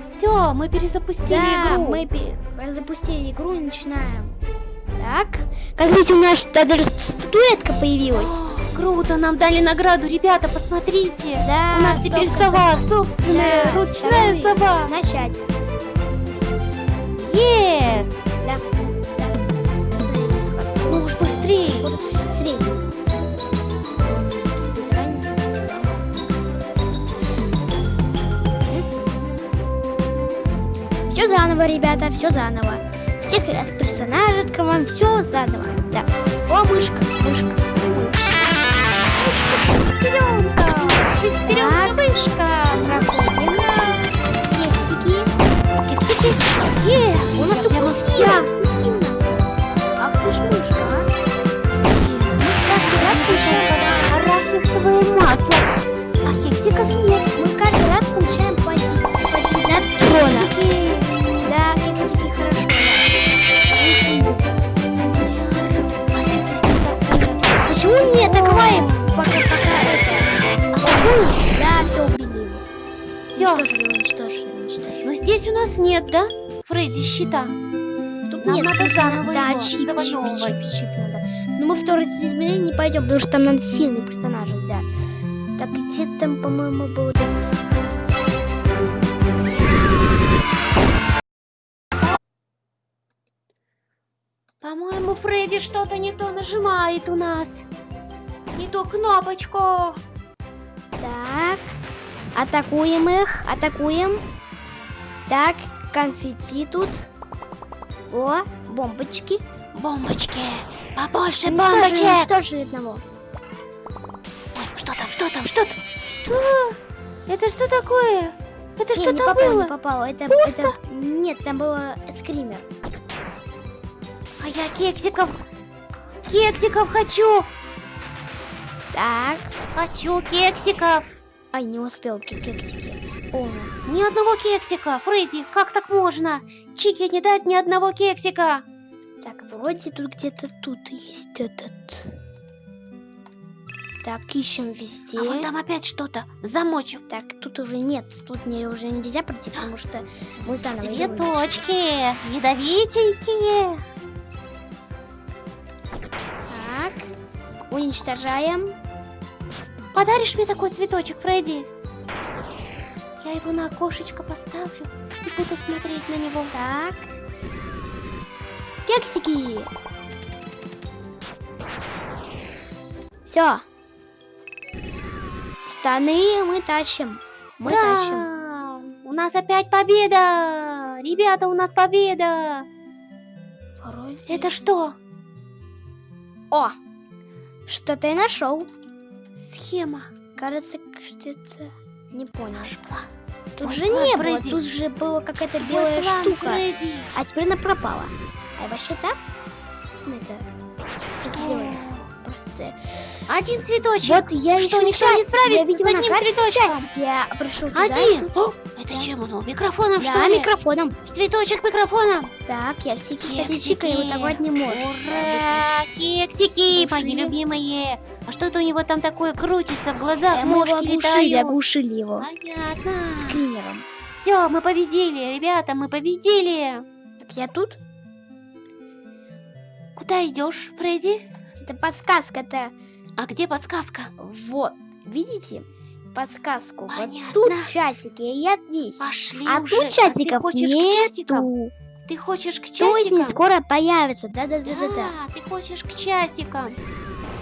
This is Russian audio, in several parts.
Все, мы перезапустили Да, игру. мы пе- запустили игру и начинаем. Так, как видите, у нас даже статуэтка появилась. О, Круто, нам дали награду, ребята, посмотрите. Да, У нас теперь совка сова, собственная, Да, ручная второй. сова. Начать. Yes! Да. да. Ну уж быстрее. Средний. Заново, ребята, все заново. Всех персонажей открываем, все заново. Да. О, мышка, мышка. Шестеренка! Шестеренка, мышка! Проходим. Кексики. Кексики, где? У нас укусила. вся. Укусила нас. Ах ты ж мышка, а. Каждый раз получаем Арахисовое масло. А кексиков нет. Уничтожили, уничтожили, уничтожили. Но здесь у нас нет, да? Фредди, щита. Тут нам нет, надо заново Да, его чип, чип, завоевывать. чип, чип надо. Но мы в второй измерение не пойдем, потому что там надо сильные персонажи, да. Так, где там, по-моему, был этот... По-моему, Фредди что-то не то нажимает у нас. Не ту кнопочку. Так, атакуем их, атакуем. Так, конфетти тут. О, бомбочки. Бомбочки. Побольше Уничтожили, бомбочек. уничтожили одного. Ой, что там, что там, что там? Что? Это что такое? Это Не, что не там было? не попало. Это, Пусто? это- Нет, там было скример. А я кексиков. Кексиков хочу. Так. Хочу кексиков. Ай, не успел ке- кексики. О, у нас. Ни одного кексика. Фредди, как так можно? Чики не дать ни одного кексика. Так, вроде тут где-то тут есть этот. Так, ищем везде. А вон там опять что-то. Замочек. Так, тут уже нет, тут не, уже нельзя пройти, потому что мы заново начали. Цветочки. Ядовитенькие. Так, уничтожаем. Подаришь мне такой цветочек, Фредди? Я его на окошечко поставлю и буду смотреть на него. Так. Кексики. Все. Штаны мы тащим. Мы тащим. Ура! У нас опять победа! Ребята, у нас победа! Вроде- Это что? О! Что-то я нашел. Схема. Кажется, что-то не понял. Наш план. Тут Твой же план, не было, Фредди. тут же была какая-то белая план, штука. Фредди. А теперь она пропала. А вообще так? Это что сделалось? Просто. Один цветочек. Вот я Что, еще никто не справится я с видела одним на карте цветочком? часик. Я пришел туда. Один. тут- это Да. чем он? Микрофоном, что Да, ли? микрофоном. Цветочек микрофоном. Так, кексики, кстати. Чика его давать не может. Ура! Кексики, мои любимые. А что это у него там такое крутится в глазах? Э, Мы его Мошки оглушили, летают. оглушили его. Понятно. Скримером. Все, мы победили, ребята, мы победили. Так, я тут? Куда идешь, Фредди? Это подсказка-то. А где подсказка? Вот. Видите? Подсказку. Вот Понятно. тут часики, и я здесь. Пошли А уже. тут часиков ты хочешь к часикам? нету. Ты хочешь к То есть не часикам? скоро появится. Да-да-да-да-да. Да, ты хочешь к часикам.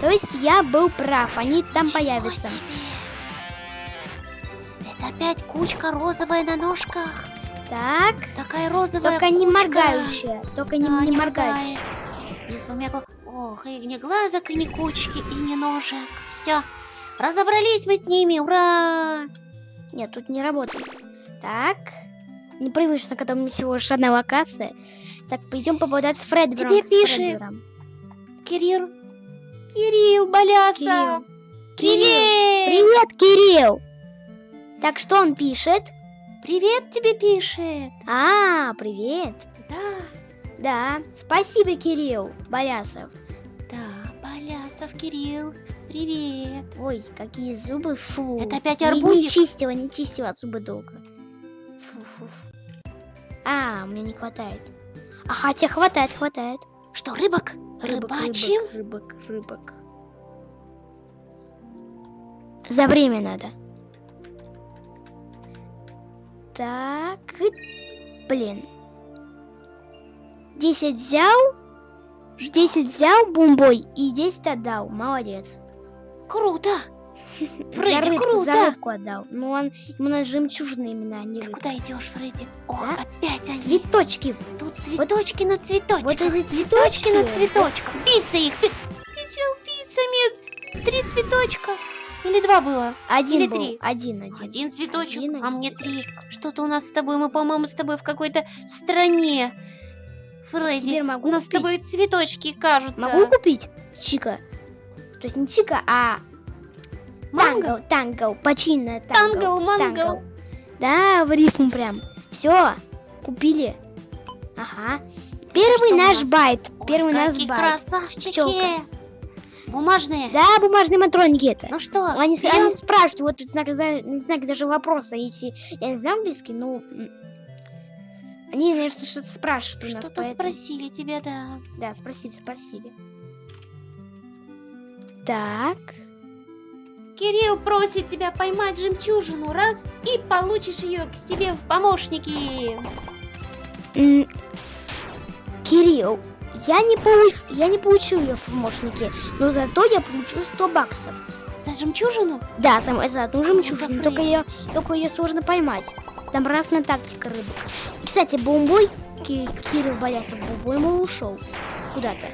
То есть я был прав, они там Ничего появятся. себе. Это опять кучка розовая на ножках. Так, Такая розовая только не кучка. моргающая. Только не, Да, не моргает. моргающая. И с двумя гла- Ох, и ни глазок, и ни кучки, и ни ножек. Все. Разобрались мы с ними, ура! Нет, тут не работает. Так, непривычно, когда у меня всего лишь одна локация. Так, пойдем поболтать с Фредбером. Тебе пишет. Фредбером. Кирилл. Баляса. Кирилл. Привет! Привет, Кирилл! Так, что он пишет? Привет тебе пишет. А, привет. Да, Да, спасибо, Кирилл Болясов. да, Балясов Кирилл. Привет. Ой, какие зубы, фу. Это опять Не- Не, арбузик? чистила, не чистила зубы долго. А, мне не хватает. А хотя хватает, хватает. Что, рыбок? Рыбачим? рыбок, рыбок, рыбок. За время надо. Так. Блин. 10 взял. 10 взял бомбой и 10 отдал. Молодец. Круто. За, Фредди, рыбку, круто. за рыбку отдал. Но он ему на жемчужины именно, а не Ты куда идешь, Фредди? О, Да? опять они. Цветочки. Тут цветочки на цветочках. Вот эти цветочки цветочки. на цветочках. Биться их. Бить убийцами. Три цветочка. Или два было? Один Или был. три? Один, один. Один цветочек, Один, а один мне три. Что-то у нас с тобой, мы, по-моему, с тобой в какой-то стране. Фредди, Теперь могу у нас с купить. тобой цветочки кажутся. Могу купить Чика? То есть не Чика, а Манго? Тангл, тангл, починная тангл. Тангл, мангл. Да, в рифму прям. Все, купили. Ага. Первый что наш нас? байт. Ой, Первый наш какие байт. красавчики. Пчелка. Бумажные. Да, бумажные матроники это. Ну что, Они, берем? они спрашивают, вот тут знак, знак даже вопроса, если я не знаю английский, ну... Они, наверное, что-то спрашивают у нас, Что-то поэтому... спросили тебя, да. Да, спросили, спросили. Так. Кирилл просит тебя поймать жемчужину раз и получишь ее к себе в помощники. М, Кирилл, я не, полу- я не получу ее в помощники, но зато я получу 100 баксов. За жемчужину? Да, сам за одну жемчужину, только ее, только ее сложно поймать. Там разная тактика рыбок. Кстати, бомбой, Ки- Кирилл Болясов бомбой ему ушел куда-то.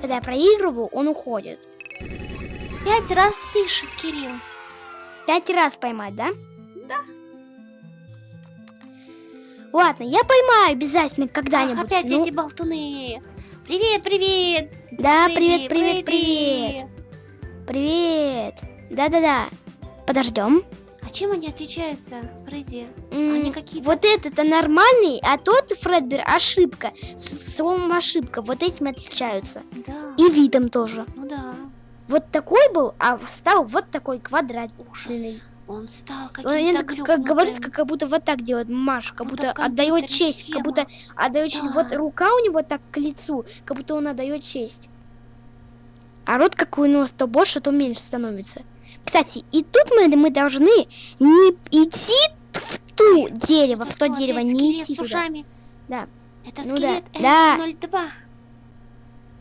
Когда я проигрываю, он уходит. Пять раз пишет Кирилл. Пять раз поймать, да? Да. Ладно, я поймаю обязательно Ах, когда-нибудь. опять ну, эти болтуны. Привет, привет. Да, привет, привет, привет. Привет. Да-да-да. Подождем. А чем они отличаются, Фредди? М, Они какие-то... Вот этот-то нормальный, а тот Фредбер ошибка. Словом ошибка. Вот этим отличаются. Да, И видом тоже. ну да. Вот такой был, а стал вот такой квадрат. Ужас. Он стал Он каким-то так, как глюкнутым. говорит, как, как будто вот так делает Маш, как Как будто будто отдает честь, схема. как будто отдает честь. Да. Вот рука у него так к лицу, как будто он отдает честь. А рот какой у него то больше, то меньше становится. Кстати, и тут мы, мы должны не идти в ту дерево, в то дерево, не идти туда. ушами? Да. Это Ну скелет да. F02.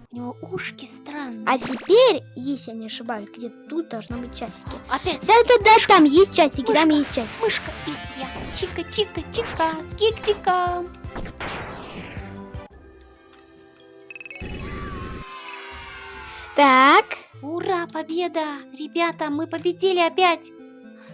У него ушки странные. А теперь, если я не ошибаюсь, где-то тут должны быть часики. Опять Да-да-да, там есть часики, там есть часики. мышка и я. Чика-чика-чика с кексиком. Так, Ура, победа! Ребята, мы победили опять!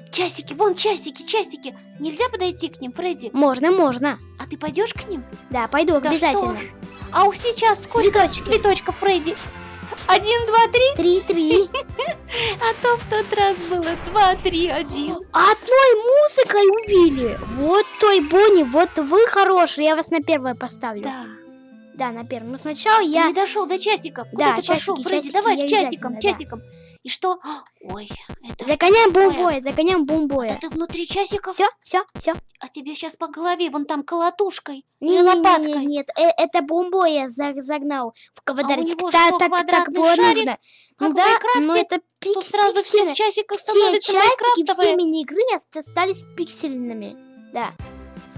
Часики, вон часики, часики! Нельзя подойти к ним, Фредди? можно, можно. А ты пойдешь к ним? Да, пойду Да обязательно. что ж. А у сейчас сколько Цветочки. цветочков, Фредди? Один, два, три? Три-три. А то в тот раз было два, три, один. Одной музыкой убили. Вот той Бонни, вот вы хорошие, я вас на первое поставлю. Да. Да, на первое. Но сначала Ты я... не дошел до часиков. Куда Да, ты пошел, часики, Фредди? часики, Давай я к часикам, обязательно, да. И что? А, Ой, это Загоняем бомбоя, загоняем бомбоя. Да ты внутри часиков, Все, все, все. а тебе сейчас по голове вон там колотушкой Не, не, лопаткой. не, нет, э, это бомбоя за- загнал в квадратик. что, так, так квадратный было нужно. Как Ну да, но это пик, Тут сразу все в часиках Все часики, все мини-игры ост- остались пиксельными. Да.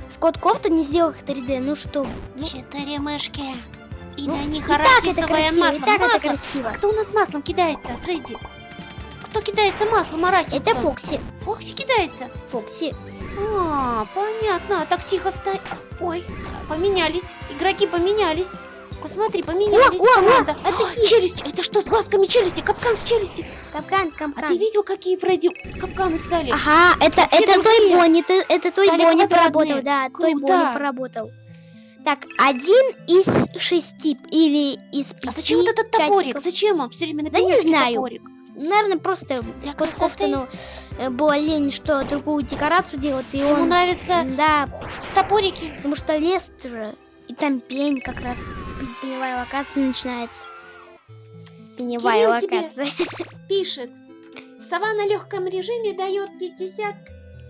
Скотт Кофта не сделал их 3D, ну что? Ну, Четыре мышки. И ну, на них так это арахисовое масло. и так Масло. это красиво. Кто у нас маслом кидается, Фредди? Кто кидается маслом арахисовым? Это Фокси. Фокси кидается? Фокси. А, понятно. Так тихо стой. Ой, поменялись. Игроки поменялись. Посмотри, поменялись. о, о, команда. а А, такие- челюсти. Это что с глазками челюсти? Капкан с челюсти. Капкан, А капкан. ты видел, какие Фредди капканы стали? Ага, это, Все это той другие Бонни, это, это той стали Бонни поработал, да, той Круто. Бонни поработал. Так, один из шести или из пяти А зачем вот этот топорик? часиков. Зачем он все время на Да не знаю. топорик? Наверное, просто Для Скотт? Кофтону э, было лень, что другую декорацию делать, и Ему он... нравятся Да, топорики. потому что лес же, и там пень как раз, пе- пеневая локация начинается. Пеневая локация. Пишет. Сова на легком режиме дает 50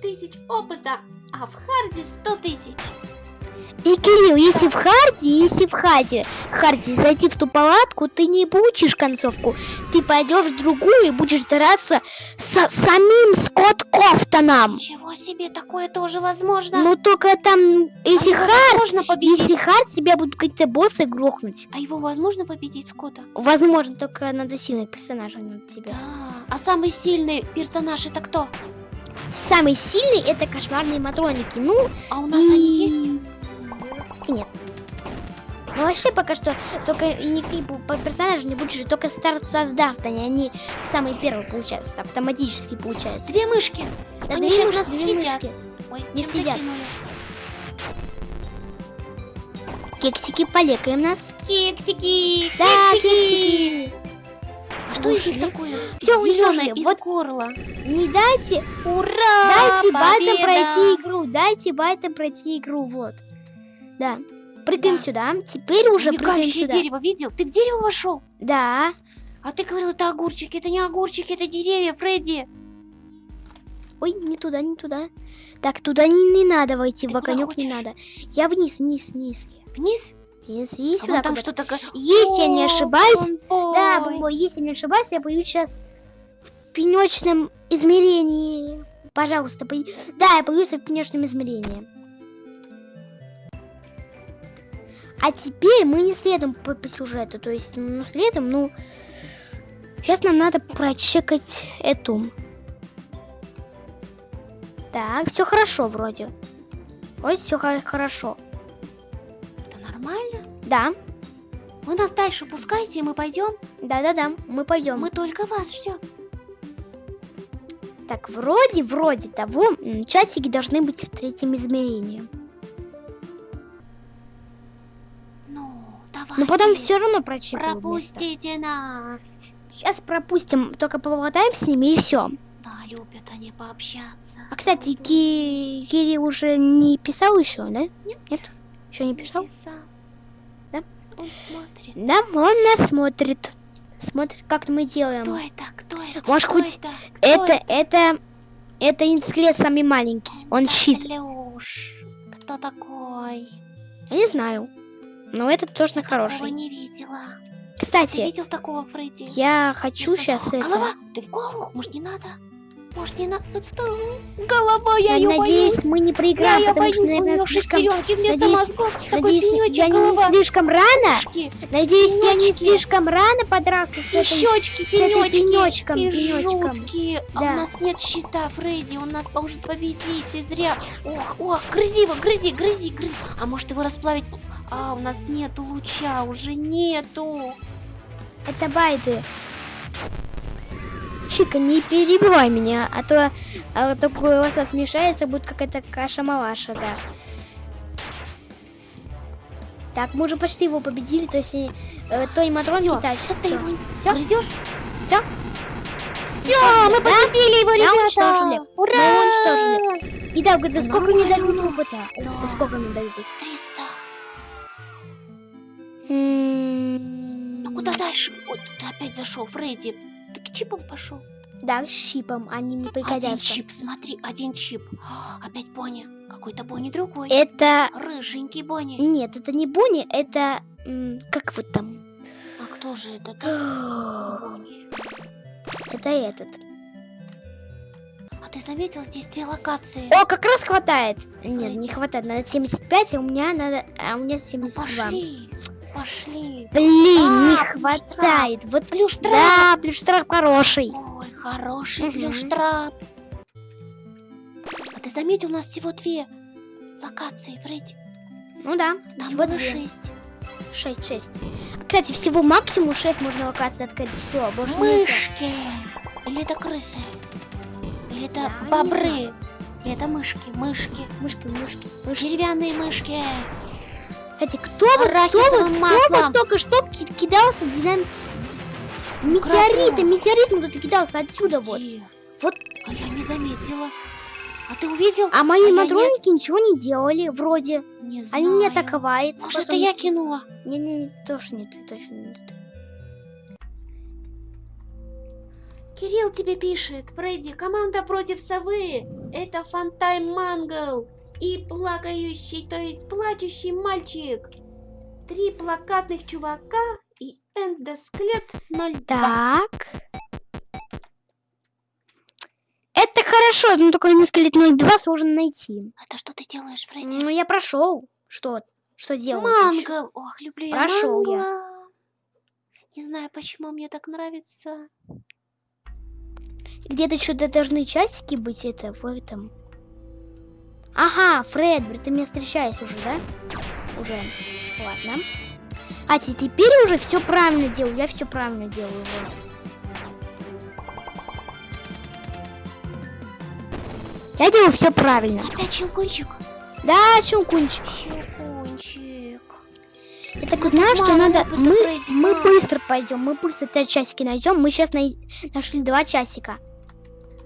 тысяч опыта, а в харде 100 тысяч. И, Кирилл, если в харде, если в харде, харде зайти в ту палатку, ты не получишь концовку. Ты пойдешь в другую и будешь драться с самим Скотт Коутоном. Ничего себе, такое тоже возможно. Ну только там, если а хард, возможно победить. если хард, тебя будут какие-то боссы грохнуть. А его возможно победить Скотта? Возможно, только надо сильных персонажей над тебя. Да. А самый сильный персонаж это кто? Самый сильный это кошмарные матроники. Ну, А у нас они есть? И нет. Ну вообще пока что только никакие персонажи не будешь, только старт они, они самые первые получаются, автоматически получаются. Две мышки. Да, они мышки, нас две съедят. мышки. Ой, Не следят. Кексики полекаем нас. Кексики! Да, кексики! кексики. А что из них такое? Зелёное уничтожили. из Вот. горла. Не дайте, Ура! дайте байтам победа! пройти игру, дайте байтам пройти игру, вот. Да. Прыгаем Да. сюда. Теперь уже прыгаем Мигающее сюда. дерево, видел? Ты в дерево вошел? Да. А ты говорил, это огурчики, это не огурчики, это деревья, Фредди. Ой, не туда, не туда. Так, туда не, не надо войти, Ты в огонек не надо. Я вниз, вниз, вниз. Вниз? Вниз и А сюда. там куда-то. что такое? Если я не ошибаюсь, бомбой. Да, Бомбо, если не ошибаюсь, я боюсь сейчас в пенечном измерении. Пожалуйста, бо- да, я боюсь в пенечном измерении. А теперь мы не следуем по, по сюжету, то есть, ну, следуем, ну... Сейчас нам надо прочекать эту. Так, все хорошо вроде. Вроде все хорошо. Это нормально? Да, Вы нас дальше пускайте, и мы пойдем. да-да-да, мы пойдем. Мы только вас ждем. Так, вроде, вроде того, часики должны быть в третьем измерении. Давайте. Но потом все равно прочекаем. Пропустите нас. Сейчас пропустим, только поболтаем с ними и все. Да, любят они пообщаться. А кстати, Ки... Кирилл уже не писал еще, да? Нет. Нет? Еще не писал? Писал. Да? Он смотрит. Да, он нас смотрит. Смотрит, как мы делаем. Кто это? Кто это? Может, Кто хоть это? Кто Это, это, это инсклет самый маленький. Он Да, щит. Лёш, кто такой? Я не знаю. Но этот точно Такого хороший. не видела. Ты Кстати, видел такого Фредди? я хочу Если- сейчас это... Голова! Ты в голову? Может, не надо? Может, не надо? Голова, я Я ее надеюсь, мы не Я проиграем, ее потому боюсь, что, наверное, слишком... шестеренки вместо надеюсь- мозгов. Такой Надеюсь, пенечек я не голова. слишком рано? Ушки, Надеюсь, я не слишком рано подрался с и этой... щечки, с этой пенечки, пенёчком, и пенёчком. жуткие. А Да. у нас нет щита, Фредди, он нас может победить, ты зря. Ох, ох, грызи его, грызи, грызи, грызи. А может его расплавить? А, у нас нету луча, уже нету. Это байды. Чика, не перебивай меня, а то, а то голоса смешается, будет какая-то каша-малаша, да. Так, мы уже почти его победили, то есть э, той матронки тащит. что ты его Всё? грызешь? Всё? Все, мы Да? победили его, ребята! уничтожили. Ура! Мы уничтожили. И да, да сколько мне дают опыта? Да. Сколько мне дают? 300. Ну куда дальше? Ой, ты опять зашел, Фредди. Ты к чипам пошел? Да, с щипом, они мне Один пригодятся. чип, смотри, один чип. Опять Бонни. Какой-то Бонни другой. Это... Рыженький Бонни. Нет, это не Бонни, это... Как вот там? А кто же это? Бонни. Это этот. А ты заметил, здесь две локации? О, как раз хватает. Нет, Давайте. не хватает. Надо 75, а у меня надо... А у меня Ну, 72. пошли, пошли. Блин, не А, хватает. Вот Плюштрап. Да, плюштрап хороший. Ой, хороший Мгм. плюштрап. А ты заметил, у нас всего две локации, Фредди. Ну да, Там всего две. шесть. 6, 6. Кстати, всего максимум 6 можно локаций открыть. Все, больше нельзя. Мышки. Или это крысы? Или это не бобры? Или это мышки, мышки. Мышки, мышки. Деревянные мышки. Кстати, кто вот, кто вот, кто вот только что ки- кидался динам... Метеориты, Красным. метеоритом кто-то кидался отсюда вот. Где? Вот. А я не заметила. А ты увидел? А мои А я нет. матроники ничего не делали, вроде. Не знаю. Они не атаковали. Может, это я кинула? Не-не, тоже нет, точно нет. Кирилл тебе пишет. Фредди, команда против совы. это Фантайм Мангл и плакающий, то есть плачущий мальчик. Три плакатных чувака и эндосклет 02. Так. Это хорошо, но только несколько 02 сложно найти. Это что ты делаешь, Фредди? Ну, я прошел. Что? Что делать? ещё? Мангл! Ох, люблю я Прошёл я. мангла. Не знаю, почему мне так нравится. Где-то что-то должны часики быть это в этом. Ага, Фредбер, ты меня встречаешь уже, да? Уже. Ладно. А те- теперь уже все правильно делаю. Я все правильно делаю уже. Я делаю все правильно. Опять щелкунчик. Да, щелкунчик. Щелкунчик. Я так узнаю, что надо. Мы, Фредди, мы быстро пойдем. Мы быстро те часики найдем. Мы сейчас нашли два часика.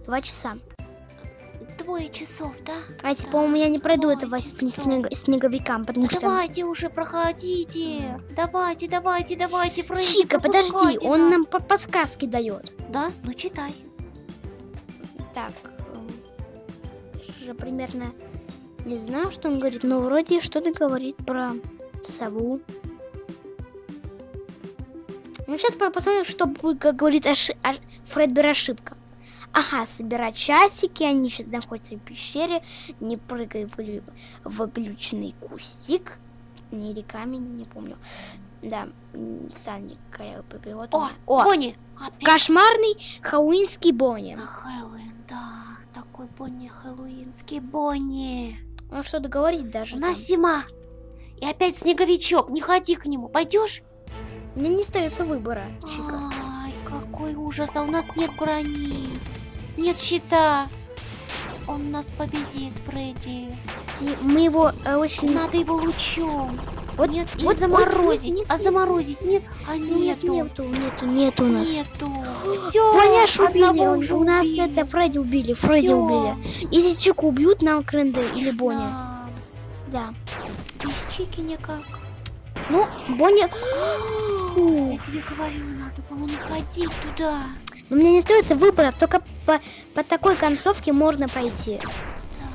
Два часа. Двое часов, да? А типа у меня не пройду Ой, этого снег- снеговикам, потому Да что... Давайте уже проходите. Давайте, давайте, давайте, Фредди, Чика, подожди, пропускайте он нас. нам по- подсказки дает. Да? Ну читай. Так, эм, я же примерно не знаю, что он говорит, но вроде что-то говорит про сову. Ну, сейчас посмотрим, что будет, как говорит оши- ош- Фредбер ошибка. Ага, собирать часики, они сейчас находятся в пещере, не прыгай в, в глючный кустик. Не или камень, не помню. Да, сальник, припевод у О. О, Бонни. Опять кошмарный хэллоуинский Бонни. на Хэллоуин, да. Такой Бонни, хэллоуинский Бонни. Он что-то говорит даже. У там. нас зима. И опять снеговичок. Не ходи к нему. Пойдешь? Мне не остается выбора, Чика. Ай, какой ужас. А у нас нет брони. Нет щита. Он нас победит, Фредди. Мы его э, очень... Надо его лучом. Вот, Нет, и вот, заморозить. вот, нет, а нет, заморозить нет? А нет, у нас нету. нету, нету, нету у нас. Нету. Все. Аж убили, он- у нас это Фредди убили, Фредди убили. Если Чику убьют, нам Кренде или Бонни. Да. Без чики никак. Ну, Бонни... Я тебе говорю, надо было не ходить туда. Но мне не остается выбора, только по, по такой концовке можно пройти. Да.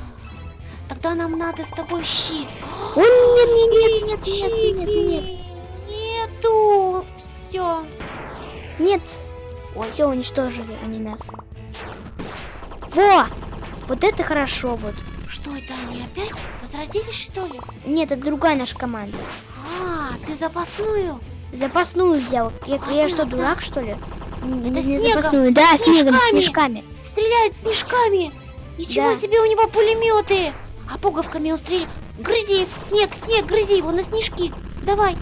Тогда нам надо с тобой щит. О, нет, нет, нет, нет, нет, нет, нет, нет. Нету. Все. Нет. Ой. Все, уничтожили они нас. Во! Вот это хорошо вот. Что это они опять? Возродились что ли? Нет, это другая наша команда. А, ты запасную? Запасную взял. Я, я что, дурак, что ли? Это не снегом, запасную. Да, снегом, снежками. снежками. Стреляет снежками. Ничего Да. себе у него пулеметы. А пуговками он стреляет. Грызи, снег, снег, грызи его на снежки. Давай.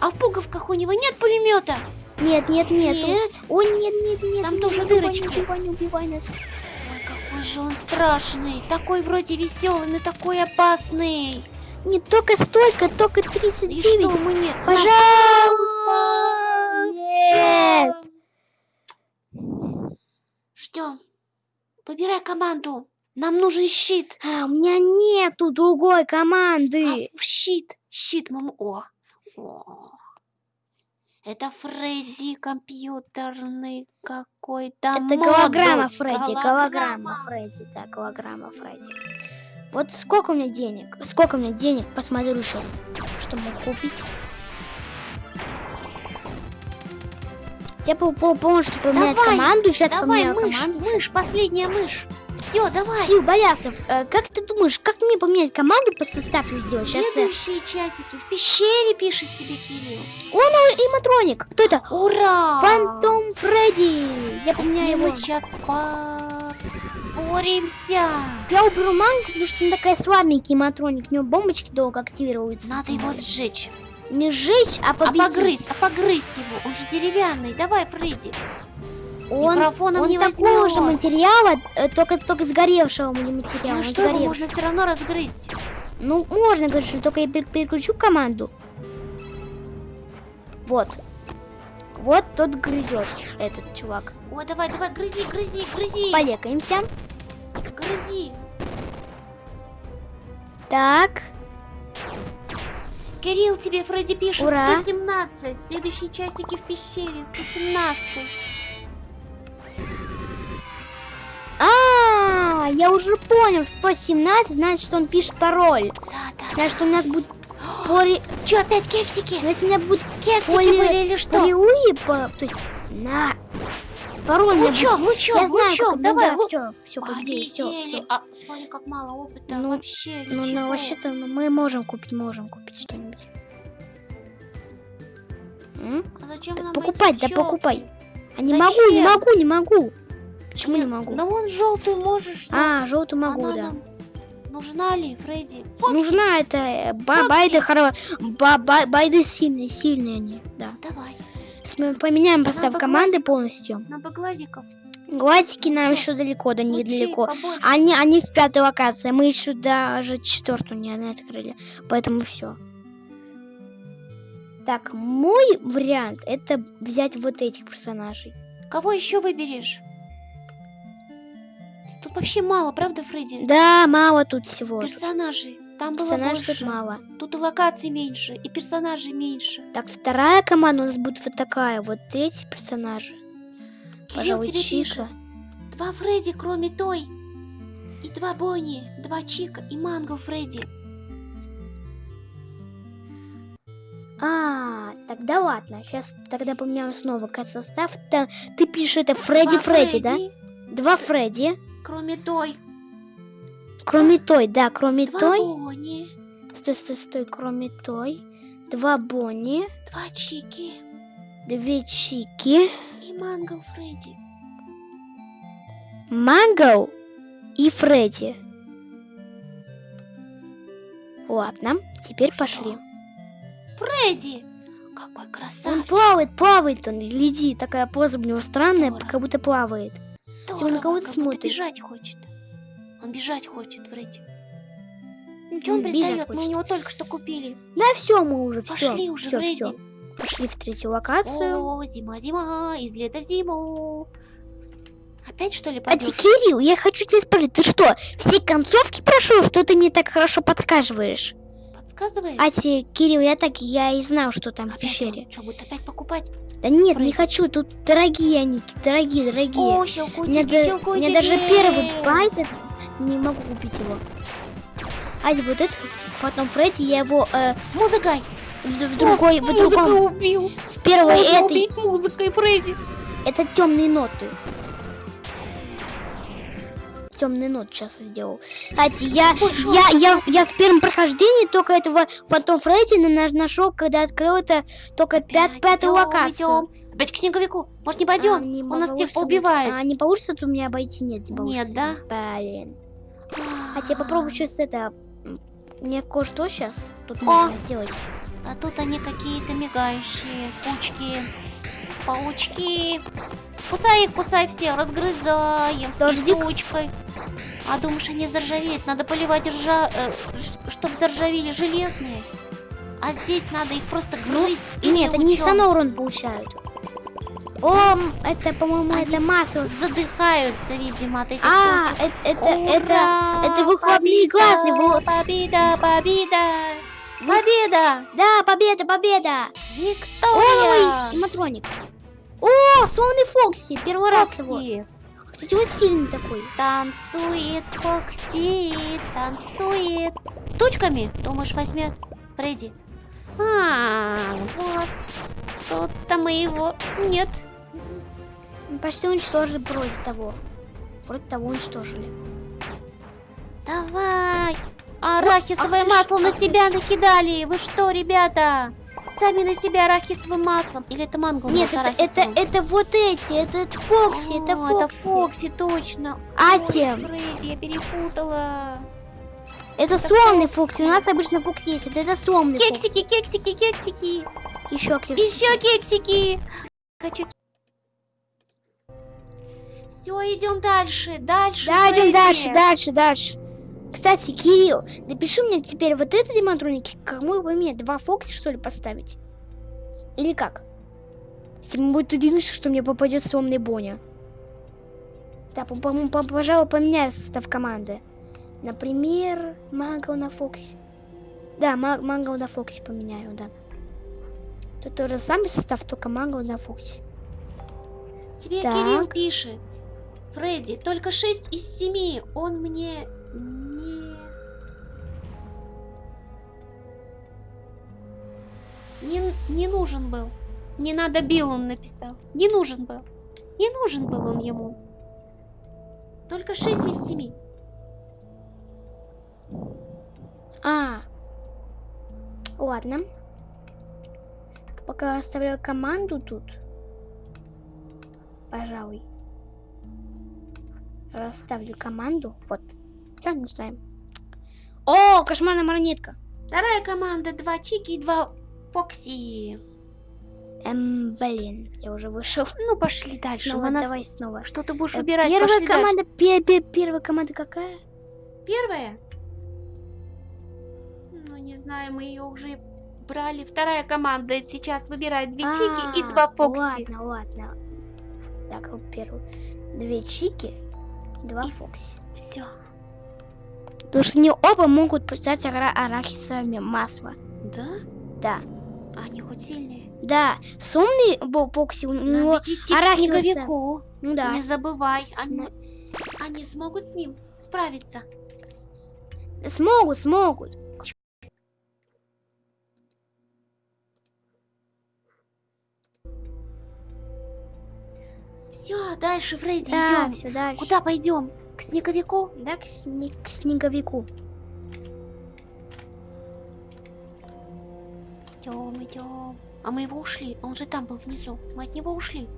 А в пуговках у него нет пулемета? Нет, нет, нету. Нет. Ой, нет, нет, нет. Там не тоже убивай, дырочки. Не убивай, не убивай нас. Ой, какой же он страшный. Такой вроде веселый, но такой опасный. Не только столько, только И 39. что мы нет? Пожалуйста. Нет. Ждем. Выбирай команду. Нам нужен щит. А, у меня нету другой команды. А, щит. Щит, мама. О. О. Это Фредди компьютерный какой-то Это голограмма Фредди, Голограмма. голограмма Фредди, да, голограмма Фредди. Вот сколько у меня денег? Сколько у меня денег? Посмотрю сейчас, что могу купить. Я по- по- помню, что поменять Давай, команду. Сейчас Давай, поменяю мышь, команду. мышь, последняя мышь. Все, давай. Фил, Болясов, э, как ты думаешь, как мне поменять команду по составу сделать? Сейчас э, Следующие часики в пещере пишет тебе Кирилл. Иматроник. Кто это? Ура! Фантом Фредди. Я поменяю его. мы сейчас поборемся. Я уберу мангу, потому что он такая слабенький матроник. У него бомбочки долго активируются. Надо его сжечь. Не сжечь, а А победить. погрызть, а погрызть его. Он же деревянный. Давай, Фредди. Он, Микрофоном он не такого же материала, э, только, только сгоревшего материала. Ну что, его можно все равно разгрызть. Ну, можно, конечно, только я пер- переключу команду. Вот. Вот тот грызет, этот чувак. О, давай, давай, грызи, грызи, грызи. Полекаемся. Грызи. Так. Кирилл тебе Фредди пишет Ура. 117. Следующие часики в пещере 117. А, А, я уже понял, 117, значит, что он пишет пароль. Да, да. Значит, у нас будет пори... Че, опять кексики? Ну, если у меня будет Кексики Поли- были или что? паролевые, по... то есть, на... Пароль у меня Лучом, будет- лучом, Я знаю, лучом, как... давай, да, лу- все, все, подожди, все, Полетели. А, смотри, как мало опыта. Ну, Вообще Ну, ну, вообще-то ну, мы можем купить, можем купить что-нибудь. А зачем Так нам покупай, эти да покупай. А не Зачем? могу, не могу, не могу. Почему не Нет, могу? Ну вон желтую можешь. что? А, желтую могу, Она да. нам Нужна ли, Фредди? Фокси, Нужна это э, ба- Фокси. байды хоро... ба- ба- байды сильные, сильные они, да. Давай. Мы поменяем постав бы команды полностью. На глазиков. Глазики нам Чё? еще далеко, да недалеко. Они, они в пятой локации, мы еще даже четвертую не не открыли, поэтому все. Так, мой вариант это взять вот этих персонажей. Кого еще выберешь? Тут вообще мало, правда, Фредди? Да, мало тут всего. Персонажей. Там было Персонажей больше. тут мало. Тут и локаций меньше, и персонажей меньше. Так, вторая команда у нас будет вот такая, вот эти персонажи. Пожалуй, тебе Чика. пишет. Два Фредди, кроме той. И два Бонни, два Чика и Мангл Фредди. А, тогда ладно. Сейчас тогда поменяем снова состав. Та- ты пишешь это Фредди Два Фредди, да? Фредди, Два Фредди. Кроме той. Кроме той, да, кроме Два той. Бонни, Стой, стой, стой, кроме той. Два Бонни. два Чики Две Чики. и Мангл Фредди. Манго и Фредди. Ладно, теперь Что? пошли. Фредди! Какой Он красавчик! плавает, плавает он, гляди, такая поза у него странная, Здорово. как будто плавает. Здорово, на кого-то как смотрит. бежать хочет. Он бежать хочет, Фредди. М, Чего он пристает? Мы у него только что купили. Да все, мы уже все. Пошли уже, Фредди. Пошли в третью локацию. О, зима, зима, из лета в зиму. Опять что ли А ты, пойдешь? Кирилл, я хочу тебя спросить, ты что, все концовки прошел, что ты мне так хорошо подсказываешь? Подсказываешь? А те, Кирилл, я так, я и знал, что там в Опять пещере. он что, будет опять покупать? Да нет, не Фредди. хочу, тут дорогие они, тут дорогие, дорогие. О, Мне, щелкунчики, да- щелкунчики. мне даже первый байт этот, не могу купить его. А вот этот, потом Фредди, я его э, Музыкой. в, в другой, в Музыкой другом, убил. в первой Можно этой, убить музыкой, Фредди. это темные ноты. Темные ноты сейчас сделал. Кстати, я, Пошёл, я, я, я в первом прохождении только этого потом Фредди на- нашел, когда открыл это только пят, Опять пятую идём, локацию. идём. Опять к снеговику. Может, не пойдем? А, не Он нас всех поубивает. А не получится тут у меня обойти? Нет, не Нет, получится. да? Блин. А тебе попробую сейчас это... Мне кое-что сейчас тут О! можно сделать. А тут они какие-то мигающие кучки. Паучки. Кусай их, кусай все, разгрызаем. Дождик. И кучкой. А думаешь, они заржавеют? Надо поливать ржа... чтобы заржавели железные. А здесь надо их просто грызть. И или нет, они урон получают. О, это, по-моему, это масло. Задыхаются, видимо, от этих А, это, это, это, это выхлопные Победа! газы, Победа, победа! Победа! да, победа, победа. Виктория! Ой, матроник. О, славный Фокси, первый раз его. Он сильный такой. Танцует Фокси, танцует. Тучками, думаешь, возьмет Фредди? А, вот. Тут-то мы его... Нет. Почти уничтожили вроде того. Вроде того уничтожили. Давай. Арахисовое ах масло на себя накидали. Вы что, ребята? Сами на себя арахисовым маслом. Или это манго? Нет, это, это, это вот эти, это, это Фокси, это О, Фокси. Фокси, точно. А тем? Фредди, я перепутала. Это это сломный Фокси. Фокси. У нас обычно Фокси есть. Это, это сломный Кексики, кексики, кексики. Еще кексики. Еще кексики. Хочу. Все, идем дальше, дальше. Да, идем дальше, дальше, дальше. Кстати, Кирилл, напиши мне теперь вот это демонтроники, кому поменять? Два Фокси, что ли, поставить? Или как? Если мы будет удивиться, что мне попадет сломный Боня. Да, по- по- по- пожалуй, поменяю состав команды. Например, Манго на Фокси. Да, Ма- Манго на Фокси поменяю, да. Тут тоже самый состав, только Манго на Фокси. Тебе Так. Кирилл пишет. Фредди, только 6 из 7. Он мне не... Нужен был. Не надо бил, он написал. Не нужен был. Не нужен был он ему. Только 6 из 7. А. Ладно. Пока расставляю команду тут. Пожалуй. Расставлю команду. Вот. Не знаем. О, кошмарная маронетка. Вторая команда. Два Чики и два Фокси. Эм, блин, я уже вышел. Ну, пошли дальше. Снова, нас- давай снова. Что ты будешь Э, выбирать? Первая Пошли команда, пе- пе- первая команда какая? Первая? Ну, не знаю, мы ее уже брали. Вторая команда сейчас выбирает две Чики и А, два Фокси. Ладно, ладно. Так, первую. Две чики и два И- фокси. Все. Потому что они оба могут пустить ара- арахисовое масло. Да? Да. Они хоть сильнее. Да, сумный бо- Фокси, у него... снеговику. Ну да, Не забывай. с- Они, они смогут с ним справиться. смогут, смогут. Все, дальше, Фредди, Да, идем. все дальше. Куда пойдем? К снеговику? Да, к, сне- к снеговику. Идем, идем. А мы его ушли. Он же там был внизу. Мы от него ушли.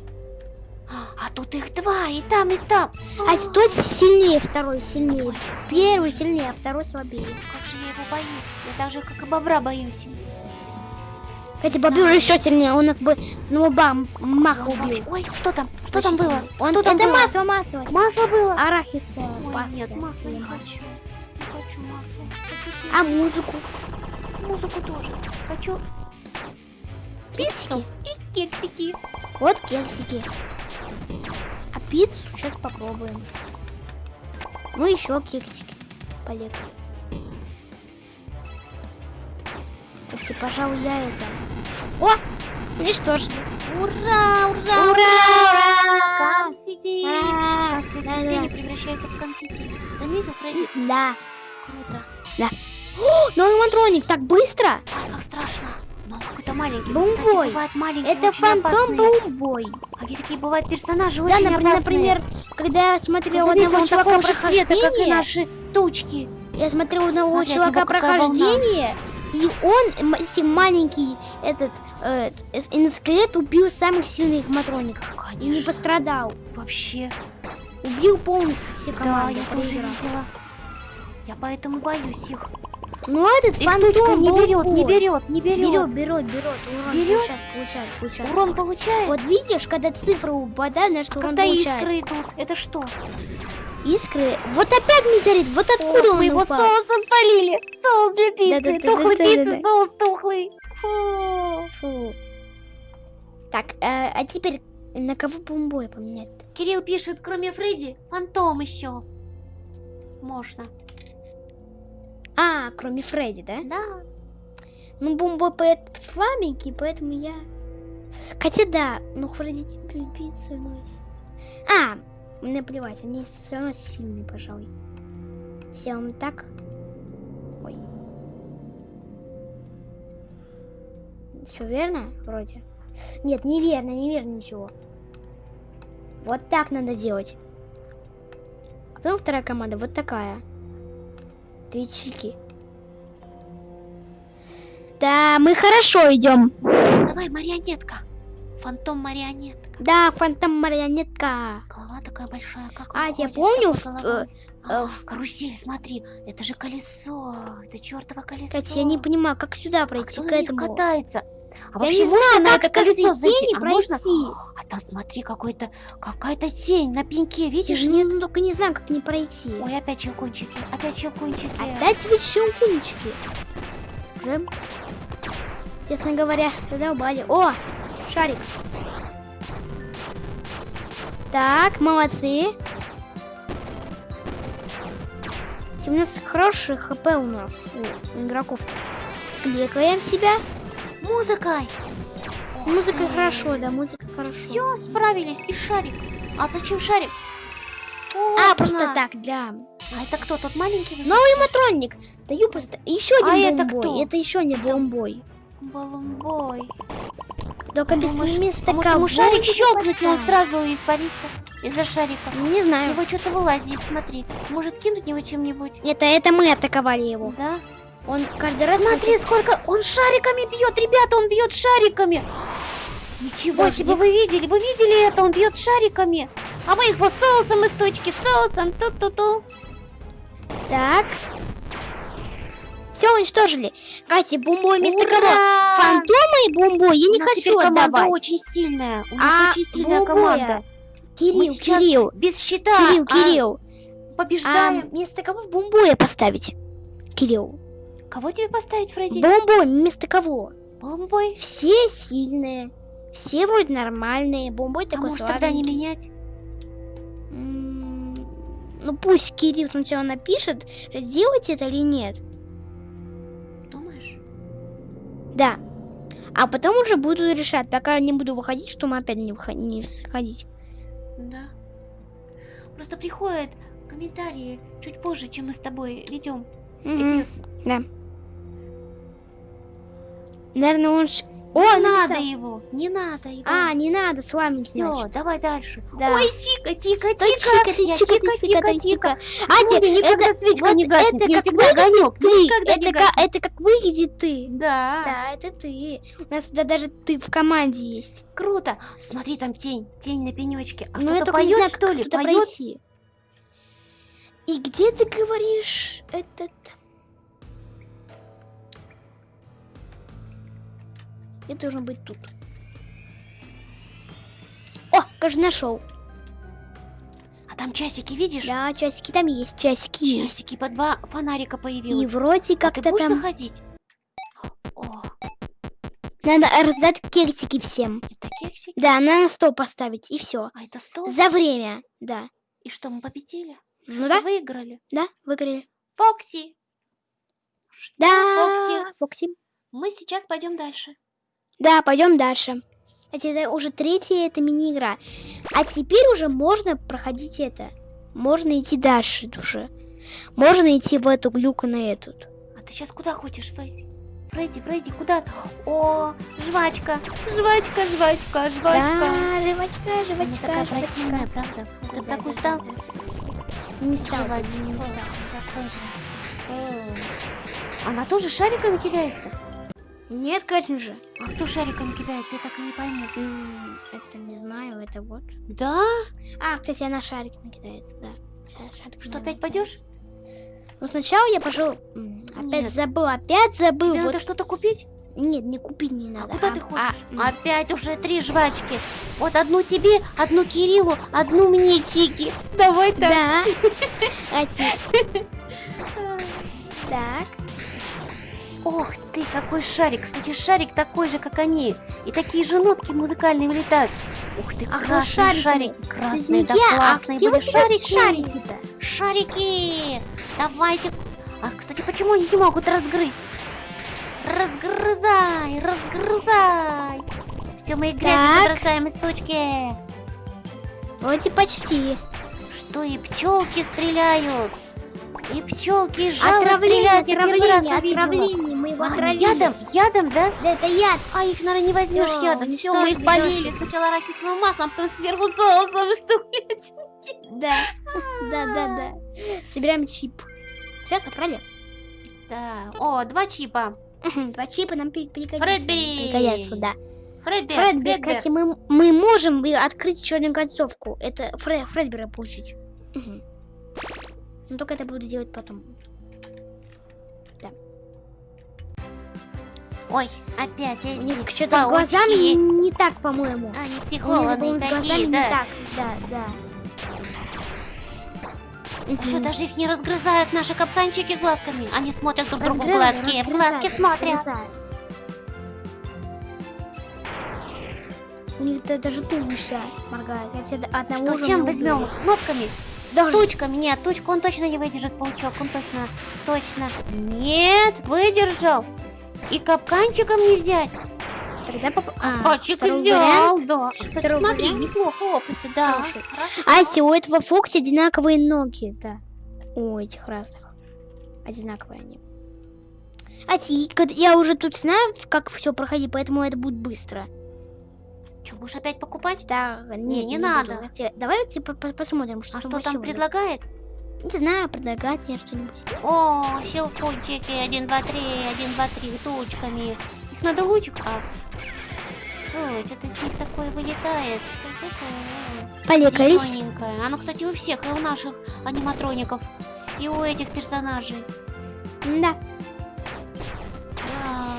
А тут их два, и там, и там. А тот сильнее, второй сильнее. Первый сильнее, а второй слабее. Как же я его боюсь. Я так же, как и бобра боюсь. Кстати, Бобер еще сильнее, он нас бы с одного бам маха убил. Ой, что там? Что там Очень было? сильный. Он, Что там это было? масло, масло. Масло было? Арахисовая Ой, паста. нет, масла не хочу. Не хочу масла. Хочу А музыку? музыку тоже. Хочу Кексики? и кексики. Вот кексики. А пиццу сейчас попробуем. Ну еще кексики. Полегче. Кстати, пожалуй, я это... О! Уничтожили. Ура, ура, Ура, ура! Конфетти! Ура! Да, да. превращаются в конфетти. Заметил, Фредди? Да. Круто. О, новый матроник, так быстро! Ай, как страшно. Но он какой-то маленький. Бомбой. Кстати, маленькие, Это фантом опасные. Бомбой. Они такие бывают персонажи Да, очень например, опасные. например, когда я смотрел Заметил, одного чувака цвета, как и наши тучки. я смотрел одного Смотри, от чувака прохождение, и он, если маленький этот э, т- эс- иноскелет убил самых сильных матроников и не Конечно. пострадал. Вообще. Убил полностью все Да, команды. я тоже видела. Я поэтому боюсь их. Но этот Их фантом не берет, не берет, не берет. Берет, берет, берет. Урон Берет? получает, получает, получает. Урон получает? Вот видишь, когда цифры упадают, значит урон когда получает. искры идут, это что? Искры. Вот опять метеорит. Вот откуда Ох, он мы его упал? соусом полили. Соус для пиццы. Да-да-да-да-да-да-да. Тухлый пиццы, соус тухлый. Фу. Фу. Так, э, а теперь на кого бомбой поменять? Кирилл пишет, кроме Фредди, фантом еще. Можно. А, кроме Фредди, да? Да. Ну, бомбой поэт слабенький, поэтому я... Хотя да, ну Фредди пи- пиццу носит. А, мне плевать, они все равно сильные, пожалуй. Сделаем так. Ой. Все верно? Вроде. Нет, неверно, неверно ничего. Вот так надо делать. А потом вторая команда, вот такая. Две чики. Да, мы хорошо идем. Давай, марионетка. Фантом марионетка. Да, фантом марионетка. Голова такая большая, как А, я помню, в-? А, э, карусель, смотри, это же колесо, это чертово колесо. Кстати, я не понимаю, как сюда а пройти кто к этому. катается? А Я вообще не можно знаю, на это колесо зайти? А можно? А там смотри, какой-то какая-то тень на пеньке, видишь, нет? ну, только не знаю, как не пройти. Ой, опять щелкунчики, опять щелкунчики. Опять ведь щелкунчики. Уже, честно говоря, задолбали. О, шарик. Так, молодцы. У нас хороший хп у нас, у игроков-то. Кликаем себя. Музыкой. Музыка хорошо, да, музыка хорошо. Все, справились. И шарик. А зачем шарик? А, просто так, для... А это кто? Тот маленький? вы Новый матронник. Даю просто еще один А это бомбой. кто? Это еще не бомбой. Балумбой. Только без Думаешь, вместо Может кого шарик щелкнуть, и он сразу испарится из-за шарика. Не С знаю. него что-то вылазит, смотри. Может кинуть него чем-нибудь? Это, это мы атаковали его. Да? Он каждый раз... Смотри, сколько... Он шариками бьет, ребята, он бьет шариками. Ничего Подожди. себе, вы видели, вы видели это? Он бьет шариками. А мы их вот соусом из точки, соусом, ту-ту-ту. Так. Все уничтожили. Катя, бомбой вместо кого? Фантома и бомбой я не хочу команда отдавать. очень сильная. У нас А, очень сильная бомбоя. команда. Кирилл, Кирилл, Без щита. Кирилл, а Кирилл. А побеждаем. вместо кого в бомбоя поставить? Кирилл. Кого тебе поставить, Фредди? Бомбой вместо кого? Бомбой. Все сильные. Все вроде нормальные. Бомбой А такой может тогда не менять? М, Ну пусть Кирилл сначала напишет, сделать это или нет. Думаешь? Да. А потом уже буду решать, пока не буду выходить, что мы опять не, выход- не сходить. Да. Просто приходят комментарии чуть позже, чем мы с тобой ведем Мгм. эфир. Да. Наверное, он... ш- О, не написал. надо его, не надо его. А, не надо с вами, все, давай дальше. Да. Ой, тика, тика, тика. тика, чика, ты тика, чика. А Ати, тебе никогда это- свечка вот не гаснет, это мне как всегда огонек. ты. Никогда не Это, ка- это как выглядит ты. Да. Да, это ты. У нас да, даже ты в команде есть. Круто. Смотри, там тень, тень на пенечке. А Ну, кто-то поет, знаю, что как ли? Поет? пройти. И где ты говоришь этот... Я должен быть тут. О, кажется, нашел. А там часики, видишь? Да, часики там есть, часики есть. Часики по два фонарика И появилось. вроде а ты как-то будешь там заходить? О, надо раздать кексики всем. это кексики? Да, на стол поставить, и все. А это стол? За время, да. И что, мы победили? Ну да, выиграли? да, выиграли. Фокси! Что, Да, Фокси? Фокси. Мы сейчас пойдем дальше. Да, пойдем дальше. Кстати, это уже третья эта мини-игра. А теперь уже можно проходить это. Можно идти дальше уже. Можно идти в эту глюку на эту. А ты сейчас куда хочешь, Фредди? Фредди, Фредди, куда? О, жвачка, жвачка, жвачка, жвачка. Да, жвачка, Она жвачка, такая жвачка. противная, правда? Ты Да, бы такой да, стал? да, да. Не стал, Жвачка. не стал. Она тоже шариками кидается? Нет, конечно же. А кто шариками кидается, я так и не пойму. М, Это не знаю, это вот. Да? А, кстати, она шарик кидается, да. Ша- шарик Что, опять пойдешь? Ну, сначала я пошел... Опять Нет. забыл, опять забыл. Тебе вот. надо что-то купить? Нет, не купить не надо. А куда а- ты а, хочешь? м, Опять уже три жвачки. Вот одну тебе, одну Кириллу, одну мне, Чики. Давай так. Да. А те- Так. Ох ты, какой шарик. Кстати, шарик такой же, как они. И такие же нотки музыкальные вылетают. Ух ты, А вот красные шариками. шарики. Красные, да а классные где были вот вот шарики. шарики-то? Шарики! Давайте. А, кстати, почему они не могут разгрызть? Разгрызай, разгрызай. Все, мы Так. бросаем из точки. Вроде почти. Что и пчелки стреляют. И пчелки из жала Отравление, стреляют. Я первый раз отравление, увидела. отравление. Мы его А, отравили. ядом, ядом, да? Да, это яд. А их, наверное, не возьмешь Всё, ядом. Все, мы их полили. Сначала арахисовым маслом, потом сверху соусом и стулять. Да. Да, да, да. Собираем чип. Все, собрали? Да. О, два чипа. Два чипа нам пригодятся. Фредбери. Пригодятся, да. Фредбер, Фредбери, Фредбер. кстати, мы, мы можем открыть еще одну концовку. Это Фре, Фредбера получить. Мгм. Но только это буду делать потом. Ой, опять У эти них что-то с глазами не так, по-моему. Они У психологи по-моему, с глазами такие, не да. так. Да, да. Все, Мгм. даже их не разгрызают наши капканчики глазками. Они смотрят друг другу глазки. Глазки смотрят. разгрызают. У них да- даже туловище моргает. Я тебе одного Что, чем возьмем? Нотками? Даже Тучками? Нет, тучку он точно не выдержит, паучок. Он точно, точно. Нет, выдержал. И капканчиком не взять. Тогда поп... Пачек второй взял, вариант. да. Кстати, Второй смотри, вариант. неплохо опыта, да. Хороший. Хорошо. Ати, у этого Фокси одинаковые ноги, да. У этих разных. Одинаковые они. И кад- я уже тут знаю, как все проходить, поэтому это будет быстро. Что, будешь опять покупать? Да, Не, не буду. надо. Ати, Давай типа, по- посмотрим, что А что там предлагает? Не знаю, предлагать мне что-нибудь. О, щелкунчики, один, два, три, один, два, три, тучками. Их надо лучик, а... Ой, что-то с них такое вылетает. Полекались. Оно, кстати, у всех, и у наших аниматроников, и у этих персонажей. Да. Да.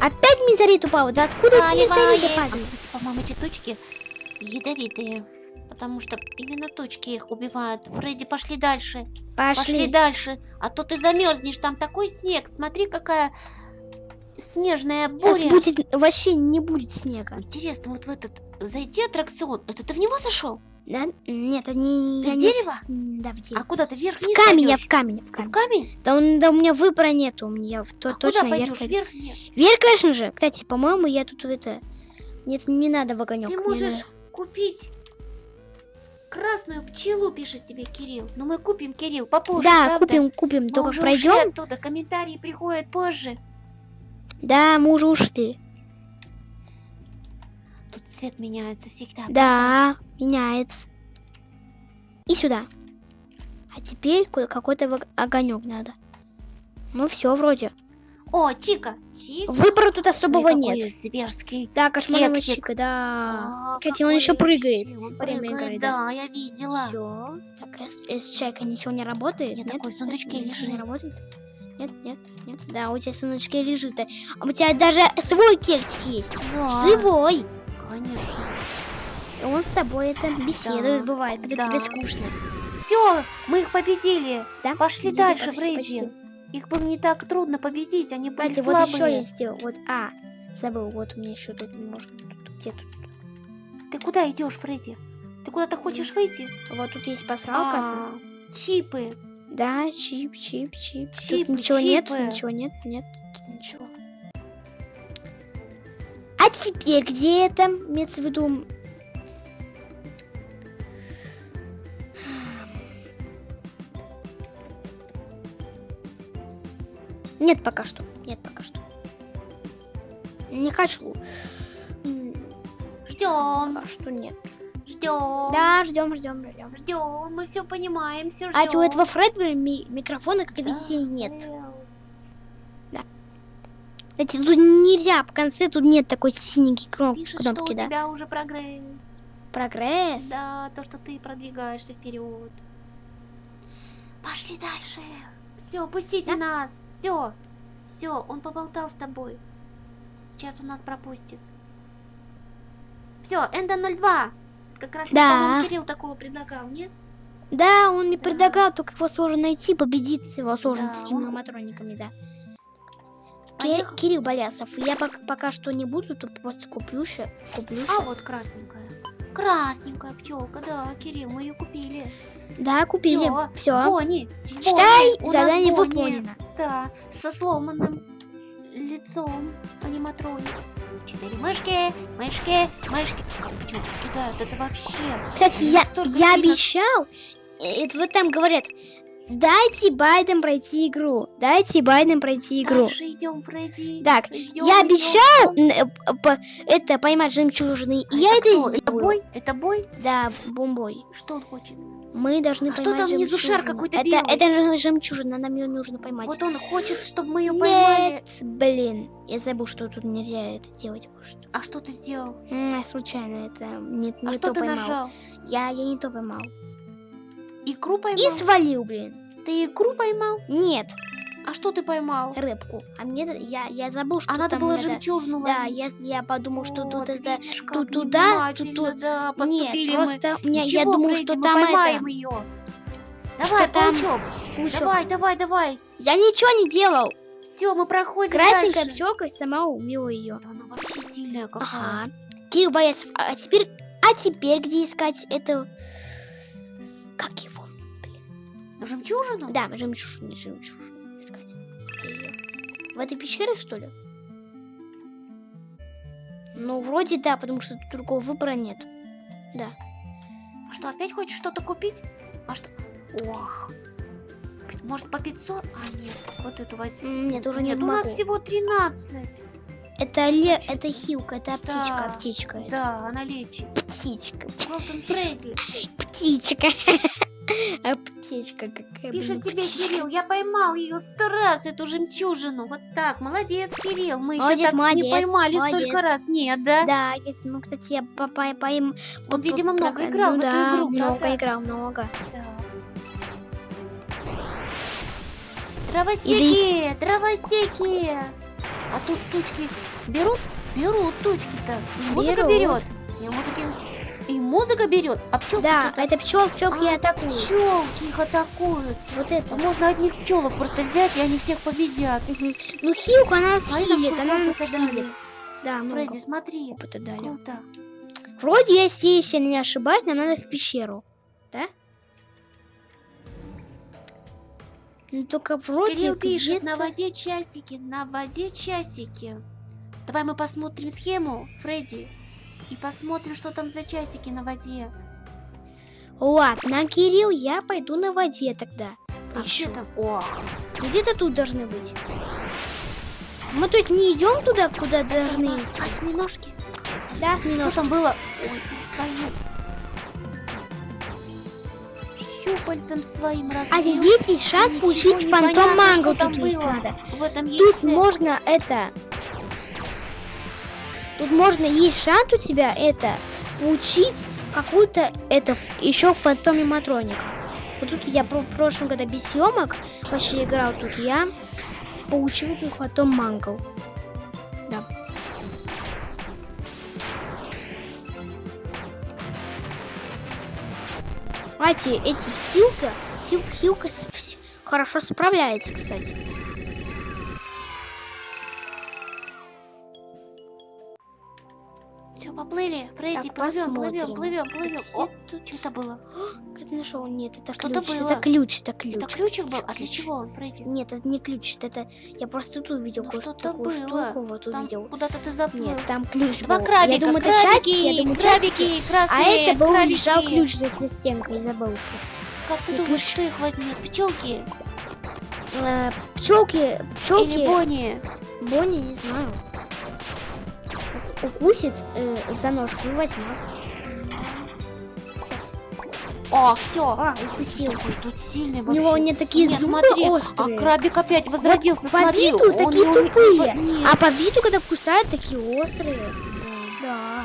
Опять метеорит упал. Да откуда эти метеориты. А, падают? кстати, по-моему, эти точки ядовитые. Потому что именно точки их убивают. Фредди, пошли дальше. Пошли, Пошли. дальше. А то ты замерзнешь. Там такой снег. Смотри, какая снежная Сейчас буря. будет вообще не будет снега. Интересно, вот в этот зайти аттракцион. Это ты в него зашел? Да? Нет, они. Ты в дерево? М, Да, в дерево. А куда ты вверх В камень, я в камень, в В камень. камень? Да, он- да у меня выбора нету, у меня в- то, А точно куда вверх. пойдешь? пойду. Вверх? Нет. Вверх, конечно же. Кстати, по-моему, я тут это... Нет, не надо в огонек. Ты можешь надо- купить красную пчелу, пишет тебе Кирилл. Но мы купим, Кирилл, попозже, Да, правда? купим, купим. Мы Только уже пройдем. оттуда, комментарии приходят позже. Да, мы уже ушли. Тут цвет меняется всегда. Да, меняется. И сюда. А теперь ко- какой-то огонек надо. Ну все, вроде. О, Чика! Чика! Выбора тут особого Смотри, нет. зверский. Да, кексик. чика, да. А, Кстати, он еще прыгает. он прыгает, игры, да. да, я видела. Все. Так, с, э, с чайкой ничего не работает? Нет, Нет, такой в сундучке Ничего лежит. Не работает? Нет, нет, нет. Да, у тебя в сундучке лежит. А у тебя даже свой кексик есть. Да, Живой. Конечно. Он с тобой это беседует, Да, бывает, когда да. тебе скучно. Все, мы их победили. Да? Пошли Где-то дальше, почти, Фредди. почти. Их было не так трудно победить, они были Кстати, вот еще слабые. я сделал. Вот, а, забыл, вот у меня еще тут немножко. Тут, где тут? Ты куда идешь, Фредди? Ты куда-то хочешь выйти? Вот тут есть пасхалка. А, чипы. Да, чип, чип, чип. Чипы, тут ничего нет, чипы. ничего нет, нет, ничего. А теперь где это? Имеется в виду... Нет пока что. Нет пока что. Не хочу. Ждем, Пока что нет. ждем. Да, ждем, ждем, ждем. Ждем, мы все понимаем, все ждем. А у этого Фредбери ми- микрофона, как видите, нет. Кстати, тут нельзя, в конце тут нет такой синенькой кно- Пишет, что у кнопки, да. тебя уже прогресс. Прогресс. Да, то, что ты продвигаешься вперед. Пошли дальше. Все, пустите Да? нас. Все. Все, он поболтал с тобой. Сейчас он нас пропустит. Все, Энда 02. Как раз, Да. Кирилл такого предлагал, нет? Да, он мне Да. предлагал, только его сложно найти, победить его сложно Да, такими он- ломотрониками, да. Ки- Поехал. Кирилл Болясов, я пока, пока что не буду, тут просто куплю ща, куплю А щас. вот красненькая. Красненькая пчелка, да, Кирилл, мы ее купили. Да, купили. Все. Бонни, Считай, Бонни, задание выполнено. Да, со сломанным лицом аниматроник. Четыре мышки, мышки, мышки. Как пчелки кидают, это вообще. Кстати, я, я обещал, это вот там говорят, дайте Байден пройти игру, дайте Байден пройти игру. Дальше идем, Фредди. Так, Идём, я обещал э, это поймать жемчужины, и я это? Это сделаю. бой? Это бой? Да, бомбой. Что он хочет? Мы должны А что поймать там внизу шар какой-то это, белый? это же жемчужина, нам ее нужно поймать. Вот он хочет, чтобы мы ее поймали. Нет, блин, я забыл, что тут нельзя это делать. Может. А что ты сделал? М, я случайно это не, не а то что ты поймал. нажал? Я, я не то поймал. Икру поймал? И свалил, блин. Ты икру поймал? Нет, А что ты поймал? рыбку. А мне это- я, я забыл, что А надо там было надо- жемчужину Да, я, я подумал, что Вот, тут это... тут туда, тут тут- да, Нет, мы. просто у меня, я думал, Фредди, что мы там поймаем это... ее. Что Давай, там? паучок. паучок. Давай, давай, давай. Я ничего не делал. Все, мы проходим Красненькая пчелка сама убила ее. Да она вообще сильная какая. Ага. Кирилл Борисов, а теперь, а теперь где искать эту... Как его? Жемчужину? Да, жемчужину, жемчужину искать. В этой пещере, что ли? Ну, вроде да, потому что тут другого выбора нет. Да. А что, опять хочешь что-то купить? А что? Ох. Может, по 500? А, нет, вот эту возьми. М, Нет, уже Нет, нет у нас всего 13. Это, ле... это хилка, это птичка, Да, птичка. это. Да, она лечит. Птичка. Голден Фредди. Птичка. А птичка какая. Пишет тебе. Кирилл, я поймал ее сто раз, эту жемчужину. Вот так, молодец, Кирилл. Мы еще так не поймали столько раз. Нет, да? Да, есть, ну, кстати, я по, по, по им- Он, видимо, много играл ну в эту да, игру, много играл, много. Так. И Дровосеки, дровосеки. А тут тучки берут? Берут тучки-то. Музыка берет. И музыки... И музыка берет. А пчелки Да, это пчел, пчелки А, атакуют. Пчелки их атакуют. Вот А это. можно одних пчелок просто взять, и они всех победят. Мгм. Ну, хилку она нас нам хилит, она нас хилит. Да, много Фредди, смотри. опыта дали. Круто. Вроде, если, если я не ошибаюсь, нам надо в пещеру. Да? Ну, только вроде Кирилл пишет, на воде часики, на воде часики. Давай мы посмотрим схему, Фредди. И посмотрим, что там за часики на воде. Ладно, Кирилл, я пойду на воде тогда. А где Поищу. там? О, Где-то тут должны быть. Мы, то есть, не идем туда, куда должны у нас идти? осьминожки. Да, Что осьминожки. там было? Ой, свою. Щупальцем своим А разбил. здесь есть шанс получить фантом манго что тут есть надо. В этом Тут яйце. можно это... Тут можно, есть шанс у тебя это, получить какую-то, это, еще фантоме матроник. Вот тут я в прошлом году без съемок вообще играл, тут я получил тут фантом манго. Да. Кстати, эти хилка, хил, хилка хорошо справляется, кстати. Фредди, Так, плывем, плывем, плывем, плывем. О, что это было? Ты нашел? Нет, это Что-то ключ. было. Это ключ, это ключ. Это ключик был? А для Ключ. чего он, Фредди? Нет, это не ключ, это я просто тут увидел Ну, кое что-то такую было. штуку, вот Там увидел. куда-то ты заплыл. Нет, там ключ Два был. крабика, я думаю, это крабики, часики, я думаю, крабики, А красные это был крабики. лежал ключ за я забыл просто. Как ты И думаешь, ключ. кто их возьмет? Пчелки Э, пчелки, пчелки, или Бонни? Бонни, не знаю. Укусит э, за ножку и возьмет. О, все. А, укусил. Какой тут сильный У него не такие Нет, зубы смотри, острые. А крабик опять возродился, по смотри. виду он такие не- тупые. Нет. А по виду, когда кусают, такие острые. Да.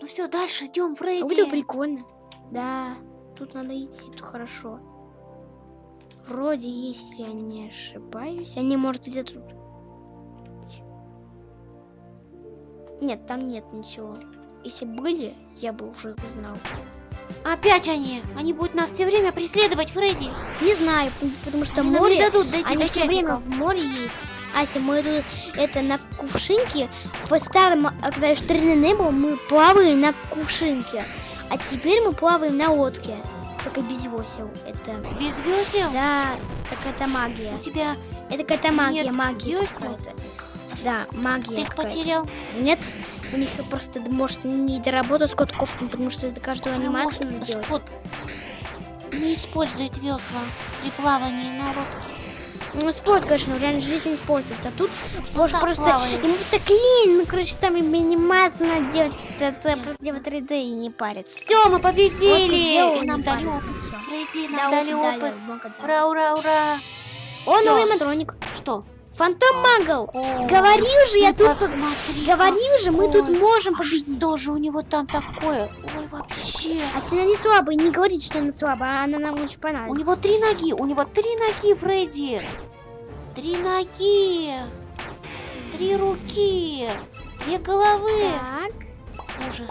Ну все, дальше идем, Как будто Фредди. прикольно. Да, тут надо идти, тут хорошо. Вроде, если я не ошибаюсь. Они, может, где-то тут. Нет, там нет ничего. Если были, я бы уже узнал. Опять они. Они будут нас все время преследовать, Фредди. Не знаю, потому что Они нам не море... дадут дойти Они до все время в море есть. А если мы это на кувшинке, в старом, когда еще 3D не было, мы плавали на кувшинке. А теперь мы плаваем на лодке. Только без весел. Это Без весел? Да, так это магия. У тебя Это какая-то магия, Нет магия какая-то. Да, магия ты их потерял. Нет, у них просто, может, не доработать с котков, потому что это каждую анимацию может, делать. Спот не использует весла при плавании, народ. Ну, спорт, конечно, в реальной жизни используют, а тут может просто... плавали. Ему так лень, ну, короче, там им анимацию надо делать, это просто делать 3D и не париться. Все, мы победили! сделал, И нам дали опыт. Фредди, Да, нам дали опыт. Ура, ура, ура! О, новый матроник. Что? Фантом Магл. О, Говорил же, я ты тут... посмотри, Говорил же, мы тут можем А победить. что же у него там такое? Ой, вообще. А если она не слабая, не говорит, что она слабая, а она нам очень У понравится. него три ноги, у него три ноги, Фредди. Три ноги. Три руки. Две головы. Так. Ужас.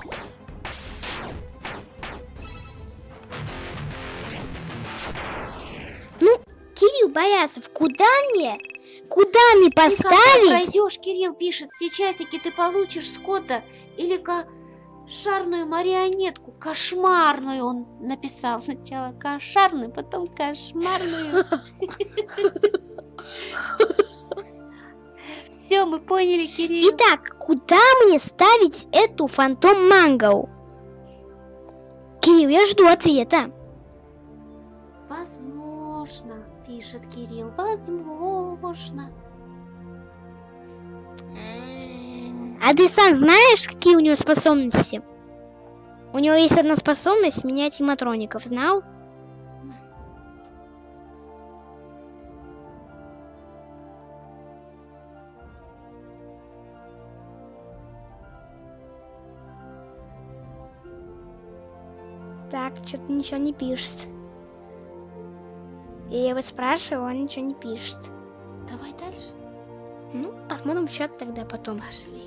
Кирилл Борясов, куда мне? Куда мне Ты когда поставить? пройдешь, Кирилл пишет, все часики ты получишь Скотта или кошарную марионетку. Кошмарную он написал. Сначала кошарную, потом кошмарную. Все, мы поняли, Кирилл. Итак, куда мне ставить эту фантом мангау? Кирилл, я жду ответа. Пишет Кирилл, возможно. А ты сам знаешь, какие у него способности? У него есть одна способность менять аниматроников, знал? Так, что-то ничего не пишет. Я его спрашиваю, он ничего не пишет. Давай дальше. Ну, посмотрим в чат тогда потом. Пошли.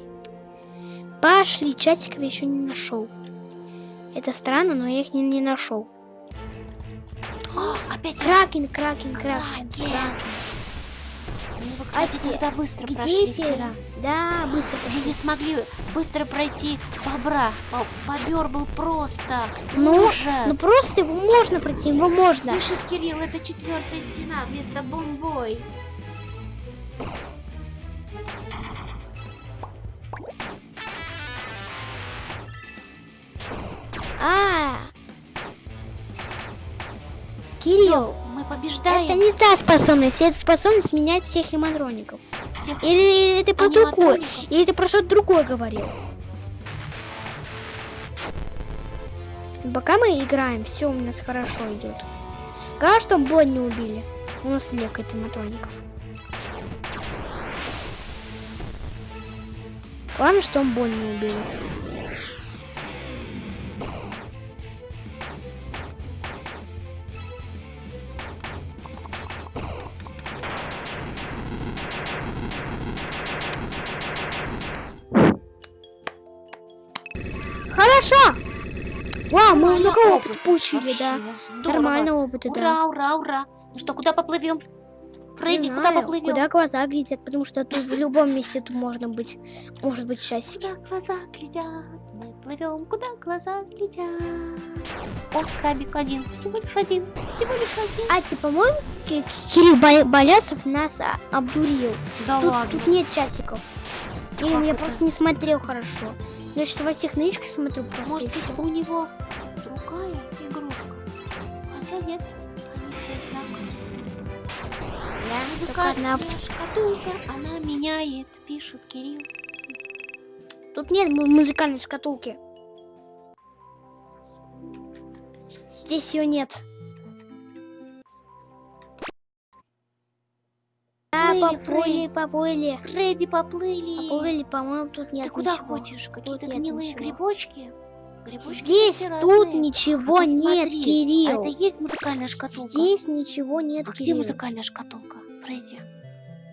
Пошли, часиков я еще не нашел. Это странно, но я их не, не нашел. О, опять Кракен, кракен, кракен. Мы его, А кстати, те- тогда быстро Где прошли эти? вчера. Да, быстро Мы пошли. не смогли быстро пройти бобра. Бо- Бобер был просто Ну, ужас. Ну просто его можно пройти, его можно. Пишет Кирилл, это четвертая стена вместо бомбой. А. Кирилл, Мы побеждаем это не та способность, это способность менять всех имадроников. всех Или, или ты про другое, или ты про что-то другое говорил. Пока мы играем, все у нас хорошо идет. Главное, чтобы Бонь не убили. У нас лекает иматроников. Главное, что он не убили. Много опыт. опыта получили, да. Вообще, Здорово. Нормально опыта, да. Ура, ура, ура. Ну что, куда поплывем? Фредди, Не куда знаю, поплывем? Куда глаза глядят, потому что тут в любом месте тут можно быть, может быть часики. Куда глаза глядят? Мы плывем, куда глаза глядят? О, крабик один, всего лишь один, всего лишь один. А, типа, по-моему, Ки- Кирилл Болясов нас а, обдурил. Да Тут, ладно. тут нет часиков. Как я это? просто не смотрел хорошо. Значит, во всех книжках смотрю просто. Может быть, у него Только одна. Шкатулка, она меняет, пишет Кирилл. Тут нет му- музыкальной шкатулки. Здесь ее нет. Да, Плыли, поплыли, поплыли. Фредди, поплыли. Поплыли, по-моему, тут нет Ты куда ничего. хочешь? Какие-то гнилые ничего. грибочки? Грибочки Здесь, тут разные. ничего А тут нет, смотри, Кирилл. А это есть музыкальная шкатулка? Здесь ничего нет, А где музыкальная шкатулка, Фредди?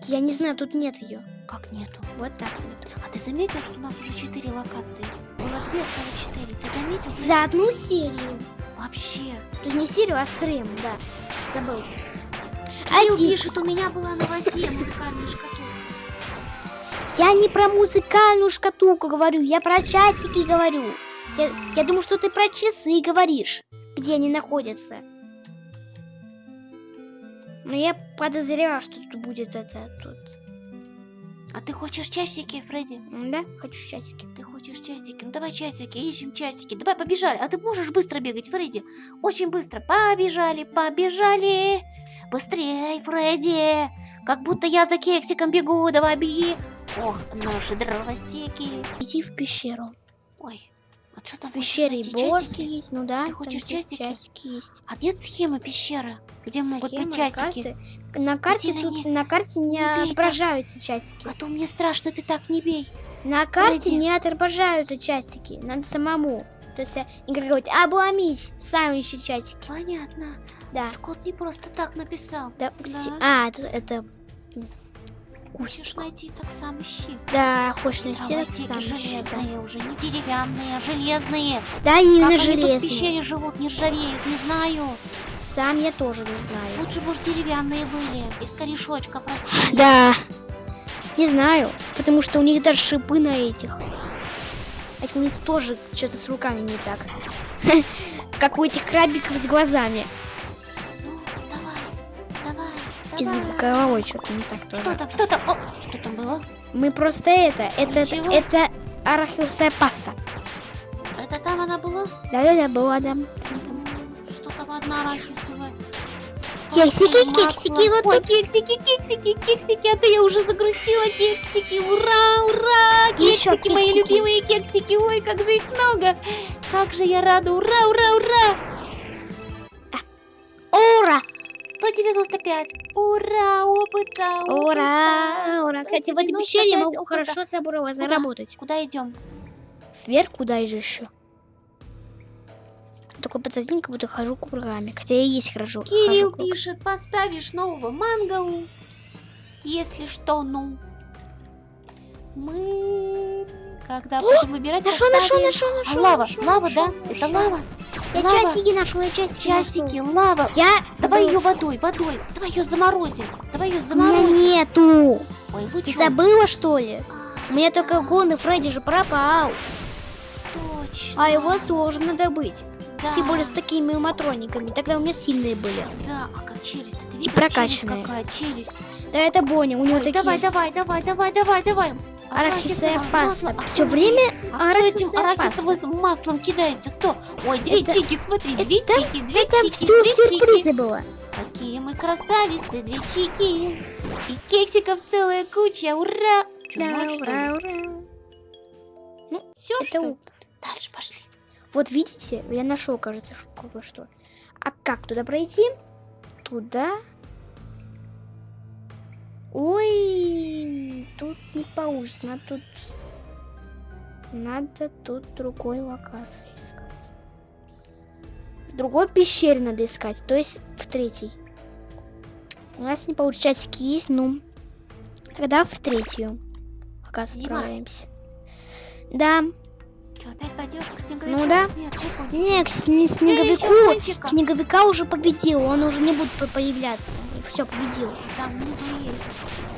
Я не знаю, тут нет ее. Как нету? Вот так вот. А ты заметил, что у нас уже четыре локации? Было две, стало четыре. Ты заметил? Фредди? За одну серию. Вообще. Тут не серию, а стрим, да. Забыл. Кирилл Один. пишет, у меня была на воде музыкальная шкатулка. Я не про музыкальную шкатулку говорю, я про часики говорю. Я, я думаю, что ты про часы говоришь, где они находятся. Но я подозреваю, что тут будет это тут. А ты хочешь часики, Фредди? Да, хочу часики. Ты хочешь часики? Ну давай часики, ищем часики. Давай, побежали. А ты можешь быстро бегать, Фредди? Очень быстро. Побежали, побежали. Быстрее, Фредди. Как будто я за кексиком бегу. Давай, беги. Ох, наши дровосеки. Иди в пещеру. Ой, а что там хочешь и боссы есть, ну да. Ты хочешь часики? Часики есть. А нет схемы пещеры, где могут быть часики? карты. На карте тут не- на карте не, бей так. отображаются часики. А то мне страшно, ты так не бей. На карте Фредди. не отображаются часики. Надо самому. То есть э, игра говорит, обломись, сам ищи часики. Понятно. Да. Скотт не просто так написал. Да, Да. А, это, это Хочешь найти, так сам ищи. Да, хочешь найти, так сам ищи, железные уже, не деревянные, а железные. Да, именно как они тут в железные. пещере живут, не ржавеют, не знаю. Сам я тоже не знаю. Лучше бы уж деревянные были, из корешочков растений. Да. Не знаю, потому что у них даже шипы на этих. Это у них тоже что-то с руками не так. Как у этих крабиков с глазами. Ну, давай, давай, и Давай. звуковой что-то не так тоже. Что там, что там? О, что там было? Мы просто это, это, Ничего. это арахисовая паста. Это там она была? Да-да-да, была, да. Что там одна арахисовая? Кексики, кексики, вот тут. кексики, кексики, кексики, а то я уже загрустила кексики, ура, ура, кексики, мои кексики. любимые кексики, ой, как же их много, как же я рада, ура, ура, ура, Ура! 195, ура, опыта, Ура! Ура! Кстати, в этой пещере я 195 могу опыта. хорошо забрать, заработать. Куда идем? Вверх куда же еще? Такой подзадник, как будто хожу кругами. Хотя я и есть хожу. Кирилл хожу пишет, поставишь нового мангау, если что, ну. Мы, когда будем выбирать, Нашел, нашел, нашел, А нашел. лава, лава, да? Это лава? Я Лава. часики нашел, я часики Часики, нашел. лава. Я... Давай ее водой, водой. Давай ее заморозим. Давай ее У меня заморозим. нету. Ой, вы Ты забыла, что ли? А, У меня только гон, и Фредди же пропал. Точно. А его сложно добыть. да. Тем более с такими матрониками. Тогда у меня сильные были. Да, а как челюсть? Ты видел прокачанные. челюсть какая? Челюсть. Да это Боня, у него Ой, такие... давай, давай, давай, давай, давай, давай. Арахисовое паста. масло. Все время А этим арахисовая арахисовым маслом кидается? Кто? Ой, две Это- чики, смотри, две это- чики, две Это чики, все две сюрпризы чики. было. Какие мы красавицы, две чики. И кексиков целая куча, ура! Чё, Да, ура, ура. Всё, Это что опыт. Дальше пошли. Вот видите, я нашел, кажется, кое-что. А как туда пройти? Туда. Ой, тут не получится. Надо тут... Надо тут другой локации искать. В другой пещере надо искать, то есть в третьей. У нас не получается есть, ну... Тогда в третью. Пока Зима. справляемся. Да. Что, опять пойдешь к снеговику? Ну да. Нет, чекунчик. Не, снеговику. Снеговика уже победил, он уже не будет по- появляться. Все, победил. Там внизу есть.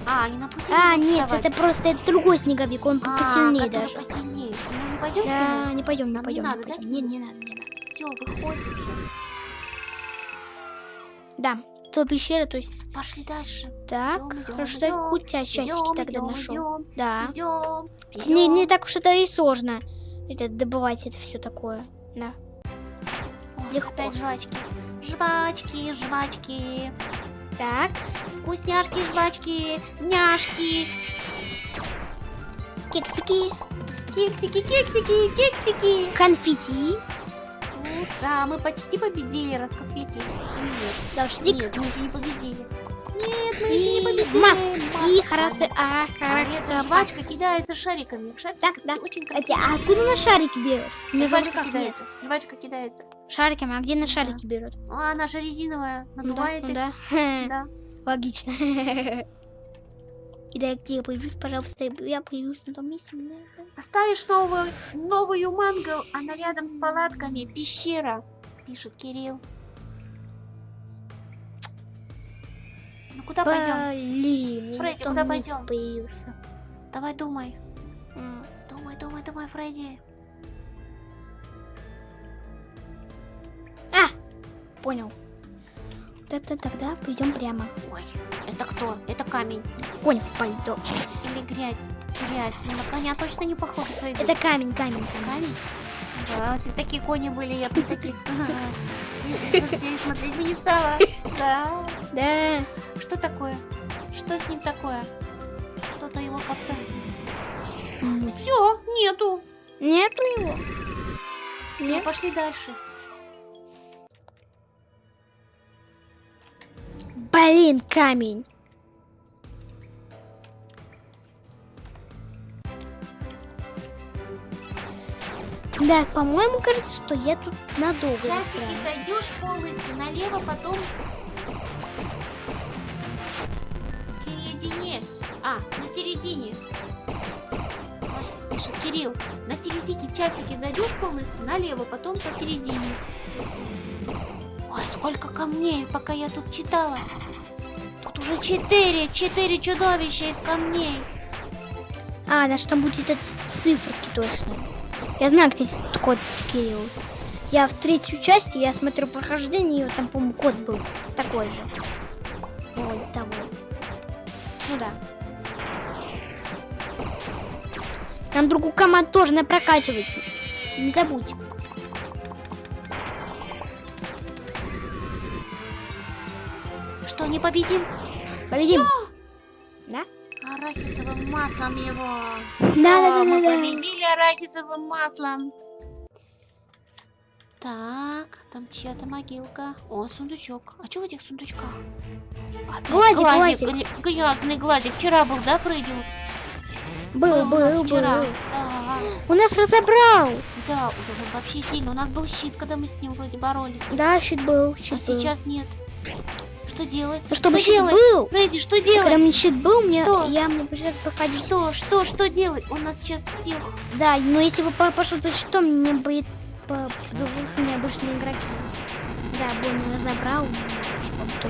А, они на пути А, не нет, вставать. это просто это другой снеговик, он А, посильнее даже. посильнее. Мы не пойдем Да, не пойдем, не не пойдем, не надо, да? пойдем. Не, не надо, не надо. Все, выходим сейчас. Да, то пещера, то есть. Пошли дальше. Так, Идём, идём, хорошо, что я идём, кутя часики Идем, тогда идем, нашел. идем, Да. идем. Хотя Не, не так уж это и сложно. Это добывать это все такое. Да. легко. Опять жвачки. Жвачки, жвачки. Так, Вкусняшки, жвачки, няшки. кексики, Кексики, кексики, кексики. конфетти, Ура, мы почти победили, расконфетили. Нет, дождик нет, мы еще не победили. Нет, мы еще не и победили. масс. И хорошо, а, А хорошо. жвачка кидается шариками. Шарики, Да, да. очень красиво. а откуда на шарики берут? Же в Жвачка руках нет. кидается. Жвачка кидается. Шариками, а где на шарики берут? А, наша резиновая. Ну Надувает их. да, Да. Логично. И да, где я появлюсь, пожалуйста, я появлюсь на том месте. Поставишь новую, новую мангу, она рядом с палатками. Пещера, пишет Кирилл. Куда пойдем? Фредди, куда пойдем? появился. Давай думай. Думай, думай, думай, Фредди. Понял. Это тогда пойдем прямо. Ой, это кто? Это камень. Конь в пальто. Или грязь? Грязь. Ну, на коня точно не похож, Фредди. Это камень, камень, камень. камень? Да, если такие кони были, я бы таких... Вообще и смотреть бы не стала. Да. Да. Что такое? Что с ним такое? Кто-то его как-то... Все, нету. Нету его. Всё, Нет. пошли дальше. Блин, камень. Да, по-моему, кажется, что я тут надолго Часики застряла. зайдешь полностью налево, потом к середине. А, на середине. Ой, Пишет Кирилл. На середине в часики зайдешь полностью налево, потом посередине. Ой, сколько камней, пока я тут читала. Тут уже четыре, четыре чудовища из камней. А, значит, там будет эти циферки точно. Я знаю, где этот код Кирилл. Я в третью часть, я смотрю прохождение, и там, по-моему, код был такой же. Вот того. сюда. Нам другую команду тоже надо прокачивать. Не забудь. Что, не победим? Победим. Да? Арахисовым маслом его. Да, Всё, да, да, мы да, да. победили арахисовым маслом. Так, там чья-то могилка. О, сундучок. А что в этих сундучках? Опять Глазик, глазик. гля- грязный глазик. Вчера был, да, Фредди? Был, нас был, вчера. был. Да, У нас разобрал. да, он вообще сильно. У нас был щит, когда мы с ним вроде боролись. Да, щит был, щит А был. сейчас нет. Что делать? Ну, чтобы что делать? был, Фредди, что когда делать? мне щит был, мне, Что? я мне пришлось проходить. Что, что, что делать? Он нас сейчас всех... Да, но если бы по- пошел за щитом, мне будет по двух необычные игроки. Да, Бонни разобрал.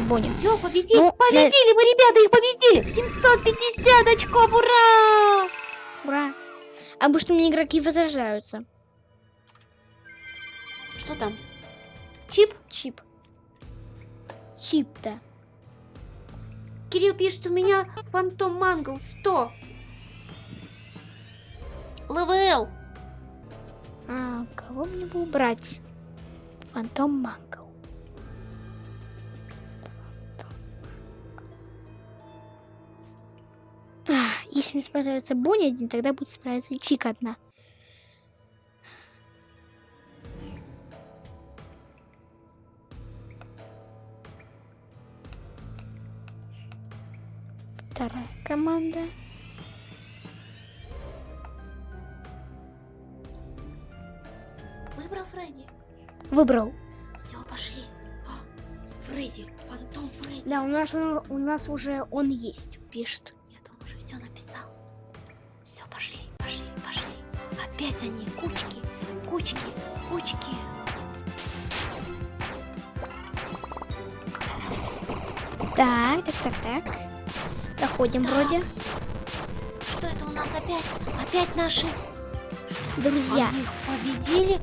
Бонни. Все, победили, Ну, победили, мы, ребята, их победили! 750 очков, ура! Ура! Обычно мне игроки возражаются. Что там? Чип? Чип. Чип-то. Кирилл пишет, у меня фантом мангл 100. ЛВЛ. А, кого мне бы убрать? Фантом Мангл. А, если мне справляется Бонни один, тогда будет справиться и Чика одна. Вторая команда. Выбрал Фредди. Выбрал. Все, пошли. А, Фредди, фантом Фредди. Да, у нас, он- у нас уже он есть, пишет. Нет, он уже все написал. Все, пошли, пошли, пошли. Опять они, кучки, кучки, кучки. Так, так, так, так. Проходим вроде. Что это у нас опять? Опять наши Друзья. Они их победили.